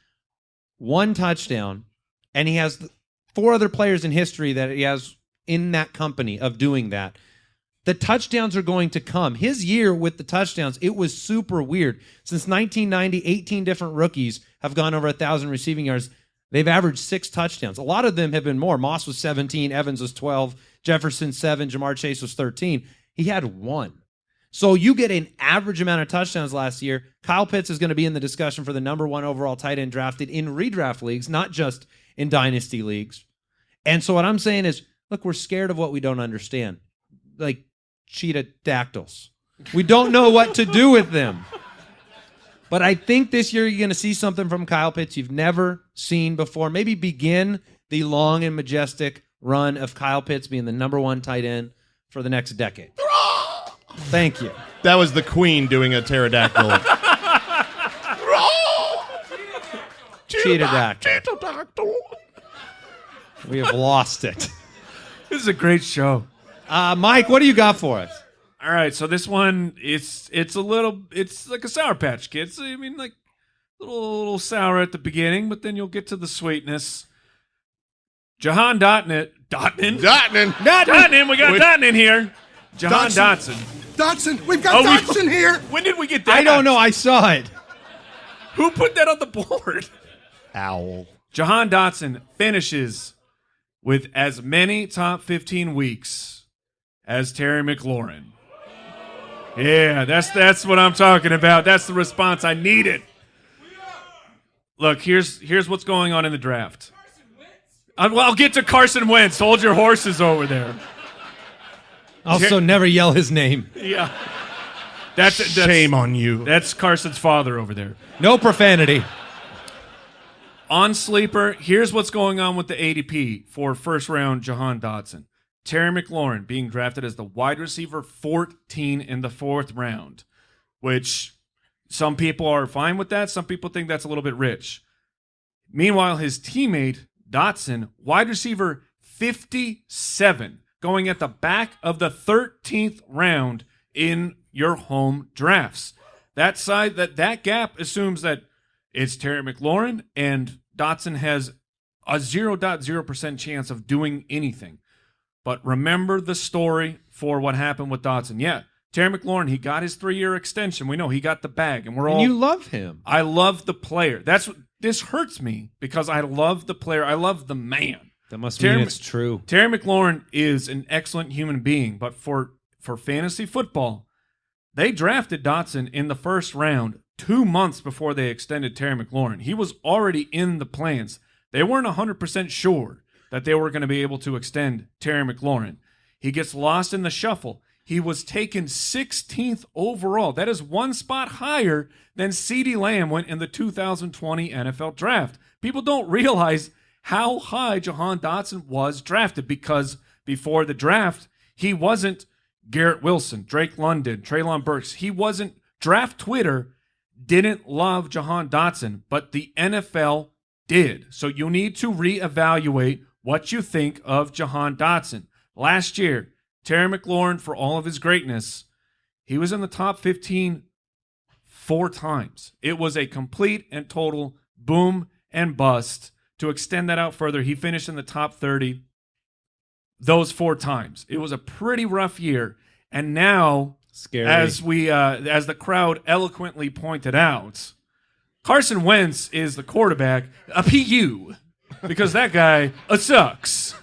one touchdown, and he has four other players in history that he has in that company of doing that. The touchdowns are going to come. His year with the touchdowns, it was super weird. Since 1990, 18 different rookies have gone over a thousand receiving yards. They've averaged six touchdowns. A lot of them have been more. Moss was 17, Evans was 12, Jefferson 7, Ja'Marr Chase was 13. He had one. So you get an average amount of touchdowns last year. Kyle Pitts is going to be in the discussion for the number one overall tight end drafted in redraft leagues, not just in dynasty leagues. And so what I'm saying is, look, we're scared of what we don't understand. Like cheetah dactyls. We don't know what to do with them. But I think this year you're going to see something from Kyle Pitts you've never seen before. Maybe begin the long and majestic run of Kyle Pitts being the number one tight end for the next decade. Thank you. That was the queen doing a pterodactyl. Cheetah dactyl. We have lost it. this is a great show. Uh, Mike, what do you got for us? All right, so this one it's it's a little it's like a sour patch kids. I mean like a little, little sour at the beginning, but then you'll get to the sweetness. Jahan Dotnet Dotnan Dotnan. Dotnan, we got Wait. Dotnan here. Jahan Dotson. Dotson. Dotson, we've got Oh, we- Dotson here. When did we get that? I don't know. I saw it. Who put that on the board? Owl. Jahan Dotson finishes with as many top 15 weeks as Terry McLaurin. Yeah, that's that's what I'm talking about. That's the response I needed. Look, here's here's what's going on in the draft. I, well, I'll get to Carson Wentz. Hold your horses over there. Also, never yell his name. Yeah, that's that's, Shame on you. that's Carson's father over there. No profanity. On sleeper, here's what's going on with the ADP for first round Jahan Dotson. Terry McLaurin being drafted as the wide receiver 14 in the fourth round, which some people are fine with that. Some people think that's a little bit rich. Meanwhile, his teammate Dotson, wide receiver 57, going at the back of the 13th round in your home drafts. That side that that gap assumes that it's Terry McLaurin and Dotson has a 0.0% chance of doing anything. But remember the story for what happened with Dotson. Yeah, Terry McLaurin, he got his three year extension. We know he got the bag, and we're all you love him. I love the player. That's this hurts me because I love the player. I love the man. That must Terry mean it's true. Terry McLaurin is an excellent human being, but for for fantasy football, they drafted Dotson in the first round two months before they extended Terry McLaurin. He was already in the plans. They weren't 100% sure that they were going to be able to extend Terry McLaurin. He gets lost in the shuffle. He was taken 16th overall. That is one spot higher than CeeDee Lamb went in the 2020 NFL draft. People don't realize how high Jahan Dotson was drafted because before the draft, he wasn't Garrett Wilson, Drake London, Treylon Burks. He wasn't draft Twitter didn't love Jahan Dotson, but the NFL did. So you need to reevaluate what you think of Jahan Dotson. Last year, Terry McLaurin, for all of his greatness, he was in the top 15 four times. It was a complete and total boom and bust. To extend that out further, he finished in the top 30 those four times. It was a pretty rough year. And now Scary. as we uh, as the crowd eloquently pointed out, Carson Wentz is the quarterback, a PU, because that guy uh, sucks.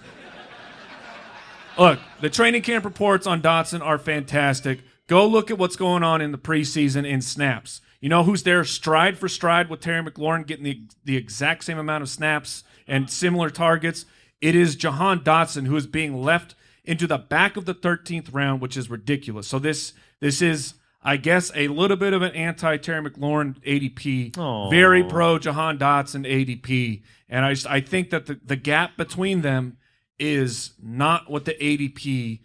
Look, the training camp reports on Dotson are fantastic. Go look at what's going on in the preseason in snaps. You know who's there stride for stride with Terry McLaurin getting the, the exact same amount of snaps and similar targets? It is Jahan Dotson who is being left into the back of the 13th round, which is ridiculous. So this this is, I guess, a little bit of an anti Terry McLaurin ADP, Aw. very pro Jahan Dotson ADP, and I just, I think that the, the gap between them is not what the ADP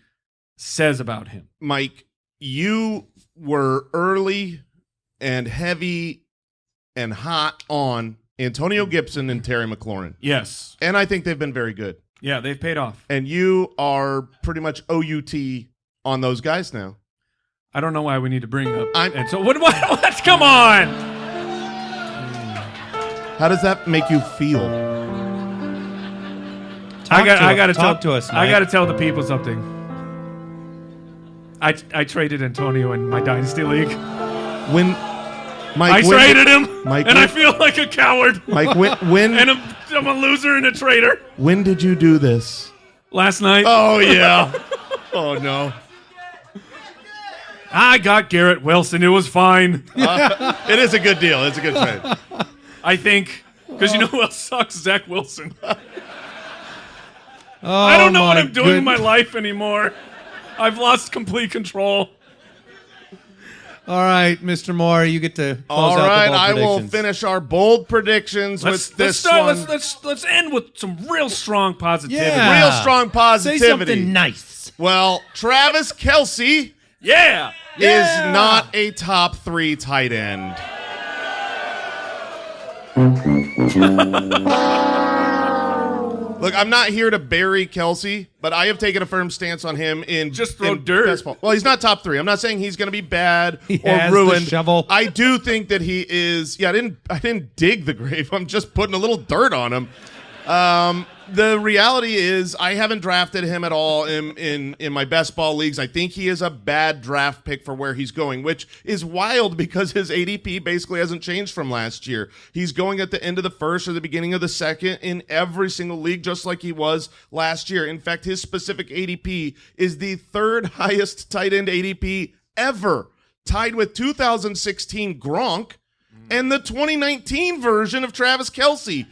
says about him. Mike, you were early and heavy and hot on Antonio Gibson and Terry McLaurin. Yes, And I think they've been very good. yeah, they've paid off. And you are pretty much OUT on those guys now. I don't know why we need to bring up. I'm- and so what? What? Let's come on. How does that make you feel? I got. to- I got to talk tell. to us, I got to tell the people something. I I traded Antonio in my dynasty league. When Mike I when, traded him, Mike, and I feel like a coward. Mike when when, and I'm, I'm a loser and a traitor. when did you do this? Last night, Oh yeah. oh no. I got Garrett Wilson. It was fine. Uh, it is a good deal. It's a good trade. I think because you oh. know who else sucks? Zach Wilson. Oh, I don't know what I'm doing in my life anymore. I've lost complete control. All right, Mr. Moore, you get to close All out right, the bold I will finish our bold predictions Let's, with let's this start. one. Let's let's let's end with some real strong positivity. Yeah. Real strong positivity. Say positivity. something nice. Well, Travis Kelce Yeah. is not a top three tight end. Look, I'm not here to bury Kelce, but I have taken a firm stance on him in Just throw in dirt. best ball. Well, he's not top three. I'm not saying he's going to be bad He or has the ruined. shovel. I do think that he is. Yeah, I didn't. I didn't dig the grave. I'm just putting a little dirt on him. Um, the reality is, I haven't drafted him at all in, in in my best ball leagues. I think he is a bad draft pick for where he's going, which is wild because his ADP basically hasn't changed from last year. He's going at the end of the first or the beginning of the second in every single league, just like he was last year. In fact, his specific ADP is the third highest tight end ADP ever, tied with 2016 Gronk and the 2019 version of Travis Kelce.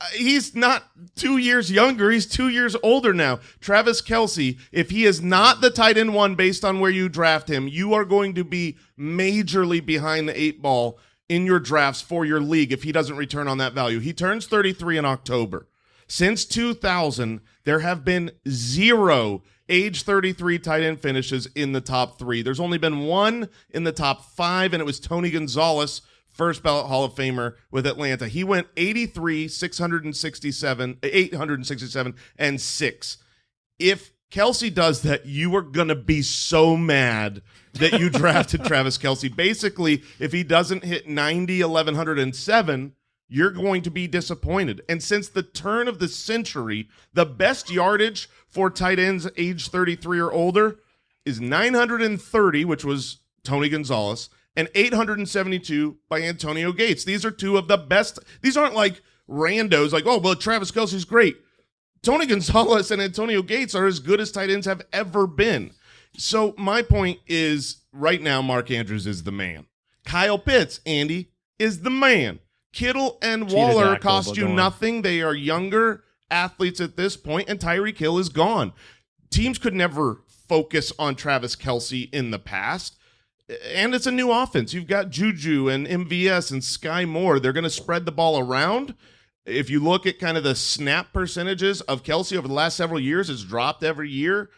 Uh, He's not two years younger. He's two years older now. Travis Kelce, if he is not the tight end one based on where you draft him, you are going to be majorly behind the eight ball in your drafts for your league if he doesn't return on that value. He turns 33 in October. Since 2000, there have been zero age 33 tight end finishes in the top three. There's only been one in the top five, and it was Tony Gonzalez, first ballot Hall of Famer with Atlanta. He went 83, 667, 867, and six. If Kelce does that, you are going to be so mad that you drafted Travis Kelce. Basically, if he doesn't hit 90, 1107, you're going to be disappointed. And since the turn of the century, the best yardage for tight ends age 33 or older is 930, which was Tony Gonzalez, and 872 by Antonio Gates. These are two of the best. These aren't like randos, like, oh, well, Travis Kelce's great. Tony Gonzalez and Antonio Gates are as good as tight ends have ever been. So my point is right now, Mark Andrews is the man. Kyle Pitts, Andy, is the man. Kittle and Cheetah Waller cost you nothing. They are younger athletes at this point, and Tyreek Hill is gone. Teams could never focus on Travis Kelce in the past. And it's a new offense. You've got Juju and MVS and Skyy Moore. They're going to spread the ball around. If you look at kind of the snap percentages of Kelce over the last several years, it's dropped every year.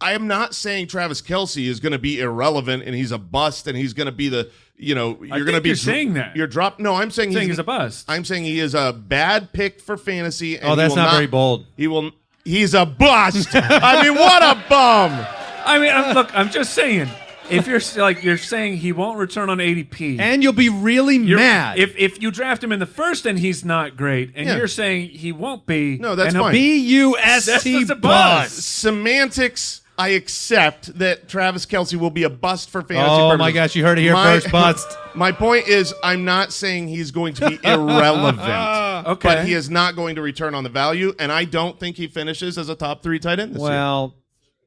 I am not saying Travis Kelce is going to be irrelevant and he's a bust and he's going to be the, you know, you're going to be you're saying that. You're drop. No, I'm saying, saying he's, he's a bust. I'm saying he is a bad pick for fantasy. And Oh, that's will not, very bold. He will. He's a bust. I mean, what a bum. I mean, I'm, look, I'm just saying. If you're like you're saying he won't return on ADP, And you'll be really you're- mad. if if you draft him in the first and he's not great, and Yeah. you're saying he won't be. No, that's and he'll fine. be- B U S That's a buzz. buzz. Semantics. I accept that Travis Kelce will be a bust for fantasy. Oh purposes. my gosh, you heard it here My- first, bust. My point is, I'm not saying he's going to be irrelevant. Okay. But he is not going to return on the value, and I don't think he finishes as a top three tight end this year. Well,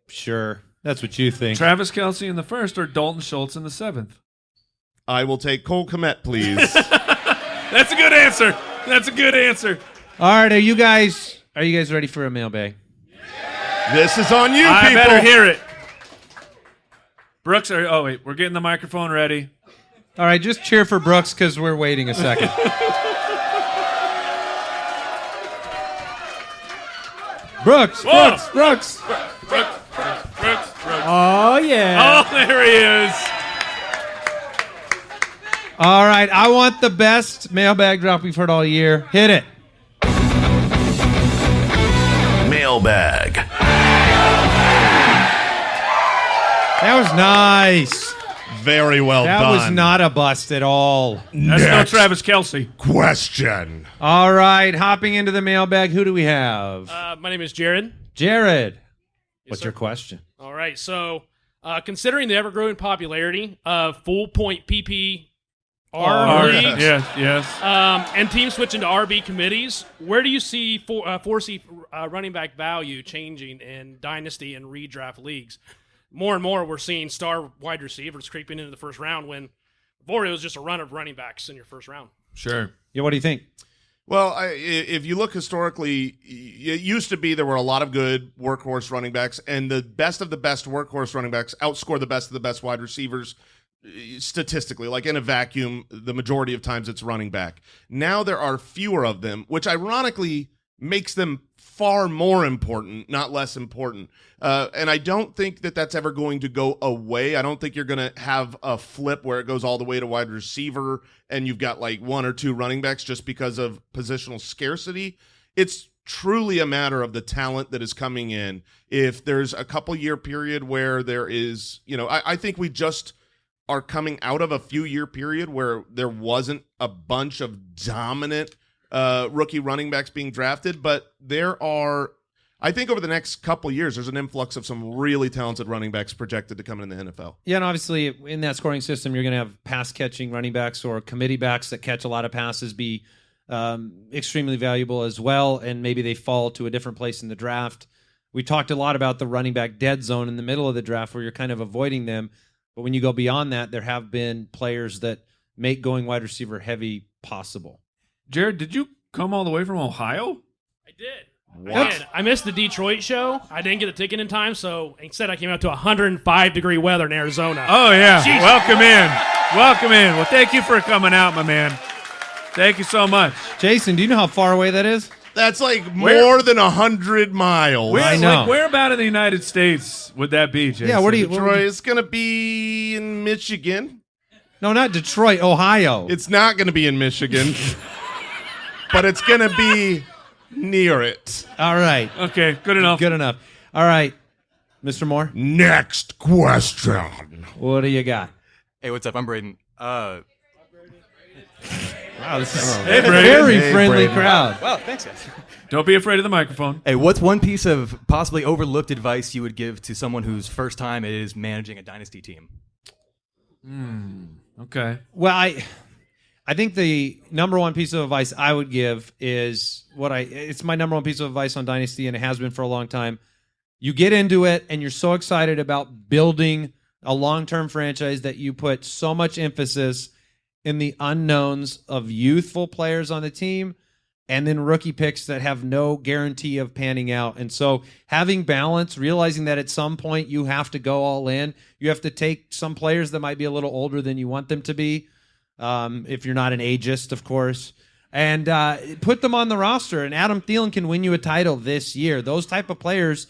sure. That's what you think. Travis Kelce in the first or Dalton Schultz in the seventh. I will take Cole Kmet, please. That's a good answer. That's a good answer. All right, are you guys are you guys ready for a mailbag? this is on you, I people. better hear it. Brooks, are, oh wait, we're getting the microphone ready. All right, just cheer for Brooks because we're waiting a second. Brooks, Whoa. Brooks, Brooks. Brooks, Brooks, Brooks, Brooks. Oh yeah. Oh, there he is. All right, I want the best mailbag drop we've heard all year. Hit it. Mailbag. That was nice. Very well done. That done. was not a bust at all. That's no Next Travis Kelce. question. All right, hopping into the mailbag, who do we have? Uh, my name is Jared. Jared. What's sir. your question? All right. So, uh, considering the ever growing popularity of full point PPR Oh, leagues yes, yes. um, and teams switching to RB committees, where do you see for, uh, foresee uh, running back value changing in dynasty and redraft leagues? More and more, we're seeing star wide receivers creeping into the first round when before it was just a run of running backs in your first round. Sure. Yeah, what do you think? Well, I, if you look historically, it used to be there were a lot of good workhorse running backs, and the best of the best workhorse running backs outscore the best of the best wide receivers uh, statistically. Like in a vacuum, the majority of times it's running back. Now there are fewer of them, which ironically makes them far more important, not less important. Uh, and I don't think that that's ever going to go away. I don't think you're going to have a flip where it goes all the way to wide receiver and you've got like one or two running backs just because of positional scarcity. It's truly a matter of the talent that is coming in. If there's a couple year period where there is, you know, I, I think we just are coming out of a few year period where there wasn't a bunch of dominant uh, rookie running backs being drafted, but there are. I think over the next couple years, there's an influx of some really talented running backs projected to come in the NFL. Yeah, and obviously in that scoring system, you're going to have pass catching running backs or committee backs that catch a lot of passes be um, extremely valuable as well, and maybe they fall to a different place in the draft. We talked a lot about the running back dead zone in the middle of the draft where you're kind of avoiding them. But when you go beyond that, there have been players that make going wide receiver heavy possible. Jared, did you come all the way from Ohio? I did. What? I did. I missed the Detroit show. I didn't get a ticket in time, so instead I came out to 105 degree weather in Arizona. Oh yeah. Jeez. Welcome in. Welcome in. Well, thank you for coming out, my man. Thank you so much. Jason, do you know how far away that is? That's like Where- more than a hundred miles. Where, I know. Like, where about in the United States would that be, Jason? Yeah, where do you? what would you- it's going to be in Michigan. no, not Detroit, Ohio. It's not going to be in Michigan, but it's going to be near it. All right, Okay, good enough. good enough. All right, Mr. Moore, Next question. what do you got? Hey, what's up? I'm Braden. Uh, Wow, this is Hey, a very Hey, friendly Brady. crowd. well, thanks, guys. Don't be afraid of the microphone. Hey, what's one piece of possibly overlooked advice you would give to someone whose first time is managing a dynasty team? Okay. Well, I I think the number one piece of advice I would give is what I it's my number one piece of advice on Dynasty and it has been for a long time. You get into it and you're so excited about building a long-term franchise that you put so much emphasis in the unknowns of youthful players on the team and then rookie picks that have no guarantee of panning out. And so having balance, realizing that at some point you have to go all in. You have to take some players that might be a little older than you want them to be, um, if you're not an ageist, of course, and uh, put them on the roster. And Adam Thielen can win you a title this year. Those type of players,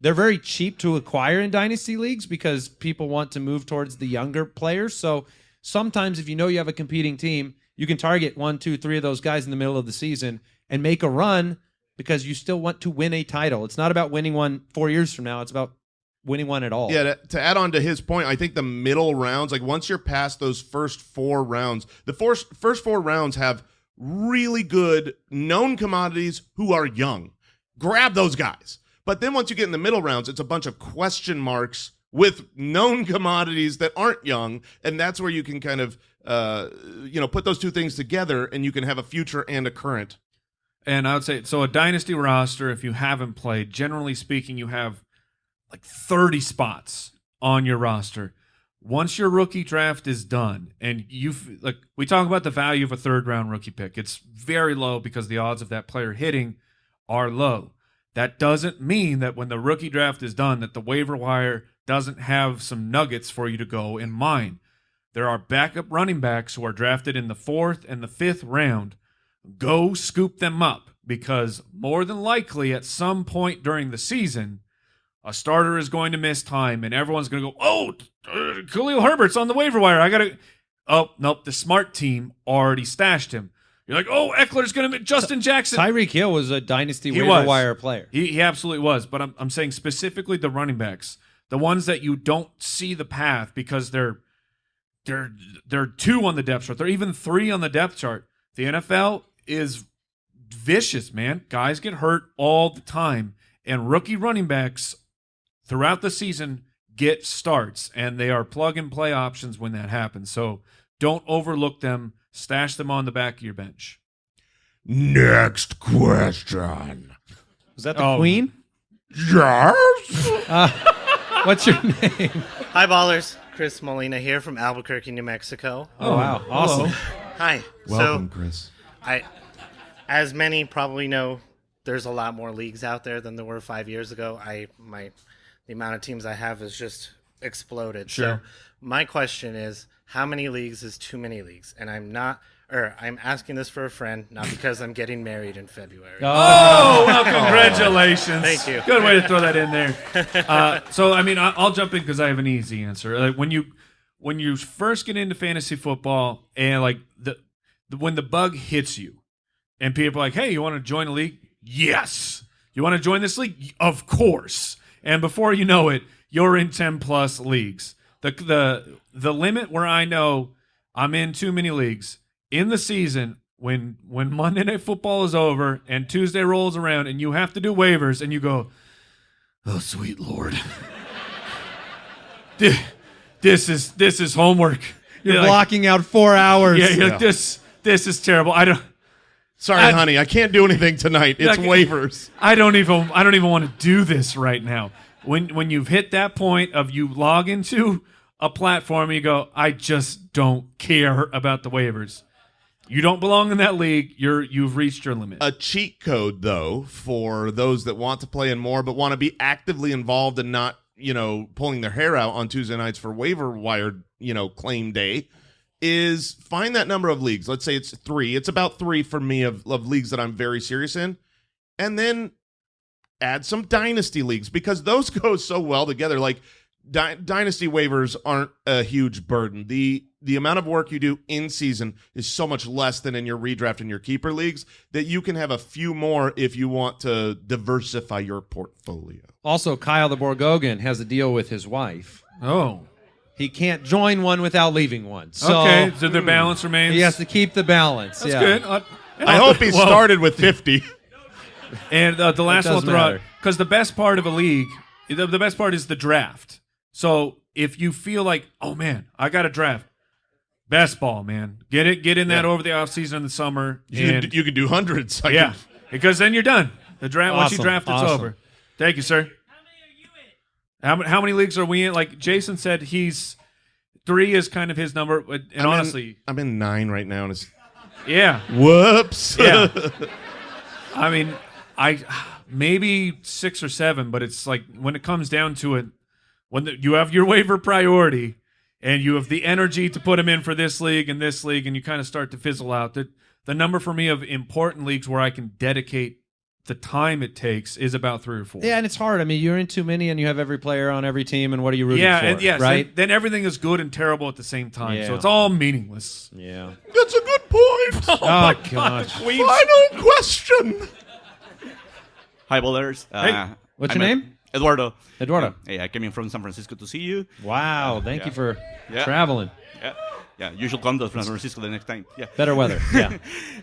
they're very cheap to acquire in dynasty leagues because people want to move towards the younger players. So sometimes if you know you have a competing team, you can target one, two, three of those guys in the middle of the season and make a run because you still want to win a title. It's not about winning one four years from now. It's about winning one at all. Yeah, to, to add on to his point, I think the middle rounds, like once you're past those first four rounds, the first first four rounds have really good known commodities who are young. Grab those guys. But then once you get in the middle rounds, it's a bunch of question marks with known commodities that aren't young, and that's where you can kind of uh, you know put those two things together, and you can have a future and a current. And I would say so a dynasty roster, if you haven't played, generally speaking, you have like 30 spots on your roster. Once your rookie draft is done, and you've like we talk about the value of a third round rookie pick, it's very low because the odds of that player hitting are low. That doesn't mean that when the rookie draft is done, that the waiver wire doesn't have some nuggets for you to go in mine. There are backup running backs who are drafted in the fourth and the fifth round. Go scoop them up because more than likely at some point during the season, a starter is going to miss time and everyone's going to go, oh, uh, Khalil Herbert's on the waiver wire. I got to. Oh, nope. The smart team already stashed him. You're like, oh, Ekeler's going to miss Justin Jackson. Tyreek Hill was a dynasty He waiver was. wire player. He, he absolutely was, but I'm, I'm saying specifically the running backs, the ones that you don't see the path because they're they're they're two on the depth chart. They're even three on the depth chart. The NFL is vicious, man. Guys get hurt all the time, and rookie running backs throughout the season get starts, and they are plug and play options when that happens. So don't overlook them. Stash them on the back of your bench. Next question. Was that the Oh. Queen? Yes. Uh, what's your name? Hi, ballers. Chris Molina here from Albuquerque, New Mexico. Oh, wow. Oh, awesome. Hi. Welcome, so, Chris. I, as many probably know, there's a lot more leagues out there than there were five years ago. I my, the amount of teams I have has just exploded. Sure. So, my question is, how many leagues is too many leagues? And I'm not, or I'm asking this for a friend, not because I'm getting married in February. Oh, well, congratulations. Thank you. Good way to throw that in there. Uh, so, I mean, I- I'll jump in because I have an easy answer. Like when you when you first get into fantasy football and like the, the when the bug hits you and people are like, "Hey, you want to join a league?" Yes. You want to join this league? Of course. And before you know it, you're in 10 plus leagues. The the the limit where I know I'm in too many leagues in the season when when Monday night football is over and Tuesday rolls around and you have to do waivers and you go, "Oh sweet lord." Thi- this is this is homework. You're like- blocking out four hours. Yeah, you're like this this is terrible. I don't Sorry, I- honey, I can't do anything tonight. It's waivers. I don't even I don't even want to do this right now. When when you've hit that point of you log into a platform and you go, I just don't care about the waivers. You don't belong in that league. You're you've reached your limit. A cheat code, though, for those that want to play in more but want to be actively involved and not, you know, pulling their hair out on Tuesday nights for waiver wire, you know, claim day, is find that number of leagues. Let's say it's three. It's about three for me of, of leagues that I'm very serious in. And then add some dynasty leagues because those go so well together. Like dy- dynasty waivers aren't a huge burden. The the amount of work you do in season is so much less than in your redraft and your keeper leagues that you can have a few more if you want to diversify your portfolio. Also, Kyle the Borgogan has a deal with his wife. oh. He can't join one without leaving one. So okay. So their balance remains. he has to keep the balance. That's yeah. good. Uh, I hope he Well, started with 50. And uh, the last one I'll throw because the best part of a league, the, the best part is the draft. So if you feel like, oh man, I got a draft, Best ball, man. Get it. Get in that Yeah. over the offseason in the summer. You and- could, you could do hundreds. I yeah, could- because then you're done. The draft once you Awesome. draft, it's Awesome. over. Thank you, sir. How many, how many leagues are we in? Like Jason said, he's three is kind of his number. And I'm in- honestly, I'm in nine right now, and it's yeah, whoops. yeah. I mean, I maybe six or seven, but it's like when it comes down to it, when the, you have your waiver priority and you have the energy to put him in for this league and this league, and you kind of start to fizzle out. The the number for me of important leagues where I can dedicate the time it takes is about three or four. Yeah, and it's hard. I mean, you're in too many, and you have every player on every team, and what are you rooting yeah, for? and yes, right? then, then everything is good and terrible at the same time. So it's all meaningless. yeah. That's a good point. Oh, my gosh. Final question. Hi, Ballers. Uh, What's I'm your name? Eduardo. Eduardo. Hey, I came in from San Francisco to see you. Wow. Thank Yeah. you for Yeah. traveling. Yeah, yeah. You should come to San Francisco the next time. Yeah. Better weather. Yeah.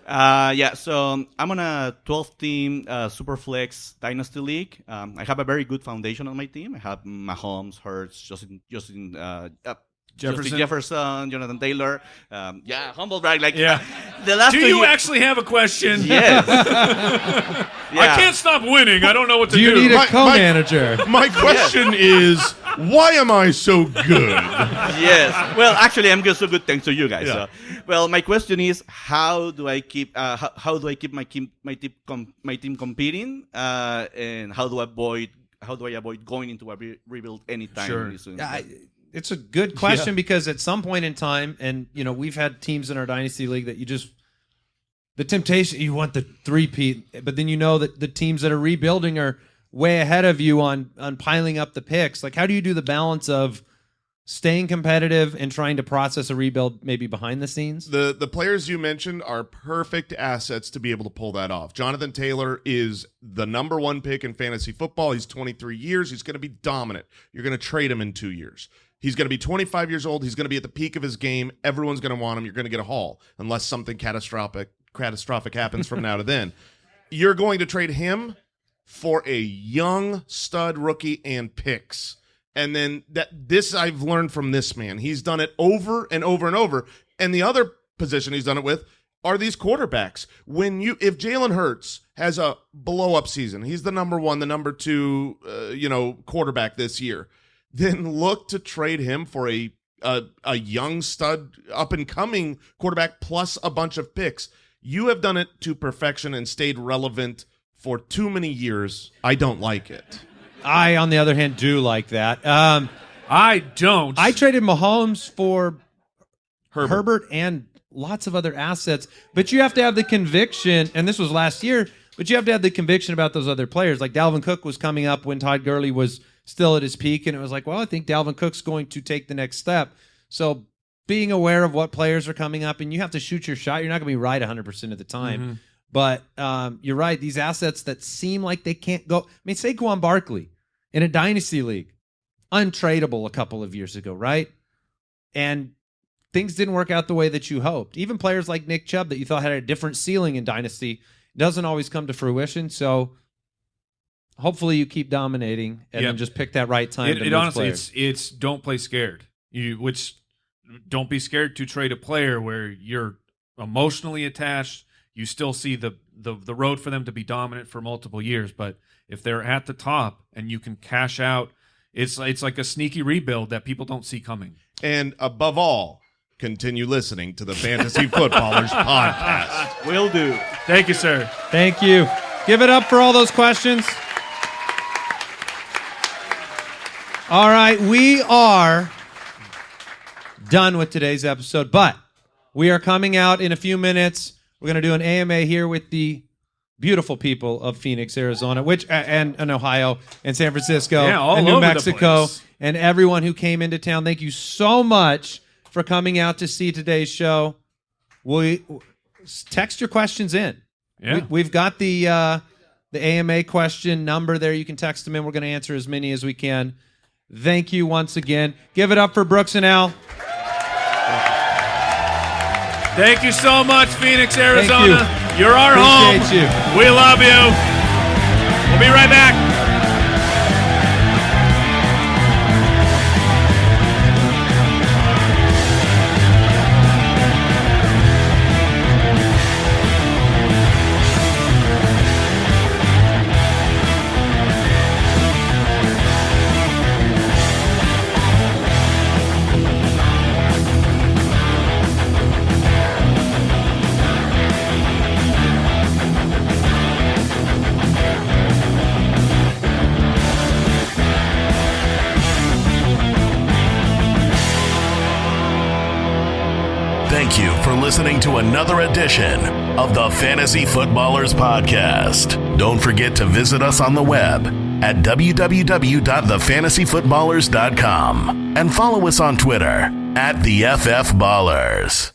Uh, yeah, so I'm on a 12 team uh, Superflex Dynasty League. Um, I have a very good foundation on my team. I have Mahomes, Hurts, Justin, Justin, uh, uh, Jefferson? Justin Jefferson, Jonathan Taylor. Um, yeah, humble brag. Like, Yeah. the last Do you years- actually have a question? Yes. I can't stop winning. I don't know what to Do you need a My- my- co-manager? My question is, why am I so good? yes. Well, actually, I'm just so good thanks to you guys. Yeah. So, well, my question is, how do I keep uh, how, how do I keep my team my team com- my team competing, uh, and how do I avoid how do I avoid going into a re- rebuild anytime Sure. soon? Yeah, I, it's a good question because at some point in time, and you know, we've had teams in our dynasty league that you just the temptation you want the three peat, but then you know that the teams that are rebuilding are way ahead of you on on piling up the picks. Like, how do you do the balance of staying competitive and trying to process a rebuild maybe behind the scenes? The the players you mentioned are perfect assets to be able to pull that off. Jonathan Taylor is the number one pick in fantasy football. He's 23 years. He's going to be dominant. You're going to trade him in two years. He's going to be 25 years old. He's going to be at the peak of his game. Everyone's going to want him. You're going to get a haul unless something catastrophic catastrophic happens from now to then. You're going to trade him for a young stud rookie and picks. And then that this I've learned from this man. He's done it over and over and over. And the other position he's done it with are these quarterbacks. When you if Jalen Hurts has a blow up season, he's the number one, the number two, uh, you know, quarterback this year. Then look to trade him for a a, a young stud, up and coming quarterback plus a bunch of picks. You have done it to perfection and stayed relevant for too many years. I don't like it. I, on the other hand, do like that. Um, I don't. I traded Mahomes for Herbert. Herbert. and lots of other assets, but you have to have the conviction. And this was last year, but you have to have the conviction about those other players. Like Dalvin Cook was coming up when Todd Gurley was still at his peak, and it was like, well, I think Dalvin Cook's going to take the next step. So being aware of what players are coming up, and you have to shoot your shot. You're not going to be right 100 percent of the time. But um, you're right. These assets that seem like they can't go. I mean, say, Saquon Barkley in a dynasty league, untradeable a couple of years ago, right? And things didn't work out the way that you hoped. Even players like Nick Chubb that you thought had a different ceiling in dynasty doesn't always come to fruition. So hopefully you keep dominating and Yep. then just pick that right time. It, to it honestly, players. it's it's don't play scared. You which don't be scared to trade a player where you're emotionally attached. You still see the the the road for them to be dominant for multiple years, but if they're at the top and you can cash out, it's it's like a sneaky rebuild that people don't see coming. And above all, continue listening to the Fantasy Footballers podcast. Will do. Thank you, sir. Thank you. Give it up for all those questions. All right, we are done with today's episode, but we are coming out in a few minutes. We're going to do an AMA here with the beautiful people of Phoenix, Arizona, which and, and Ohio and San Francisco Yeah, all and New over the Mexico place. and everyone who came into town. Thank you so much for coming out to see today's show. We text your questions in. Yeah. We, have got the uh, the AMA question number there. You can text them in. We're going to answer as many as we can. Thank you once again. Give it up for Brooks and Al. Thank you so much, Phoenix, Arizona. you. are our Appreciate home. you. We love you. We'll be right back. Another edition of the Fantasy Footballers Podcast. Don't forget to visit us on the web at www.thefantasyfootballers.com and follow us on Twitter at the FF Ballers.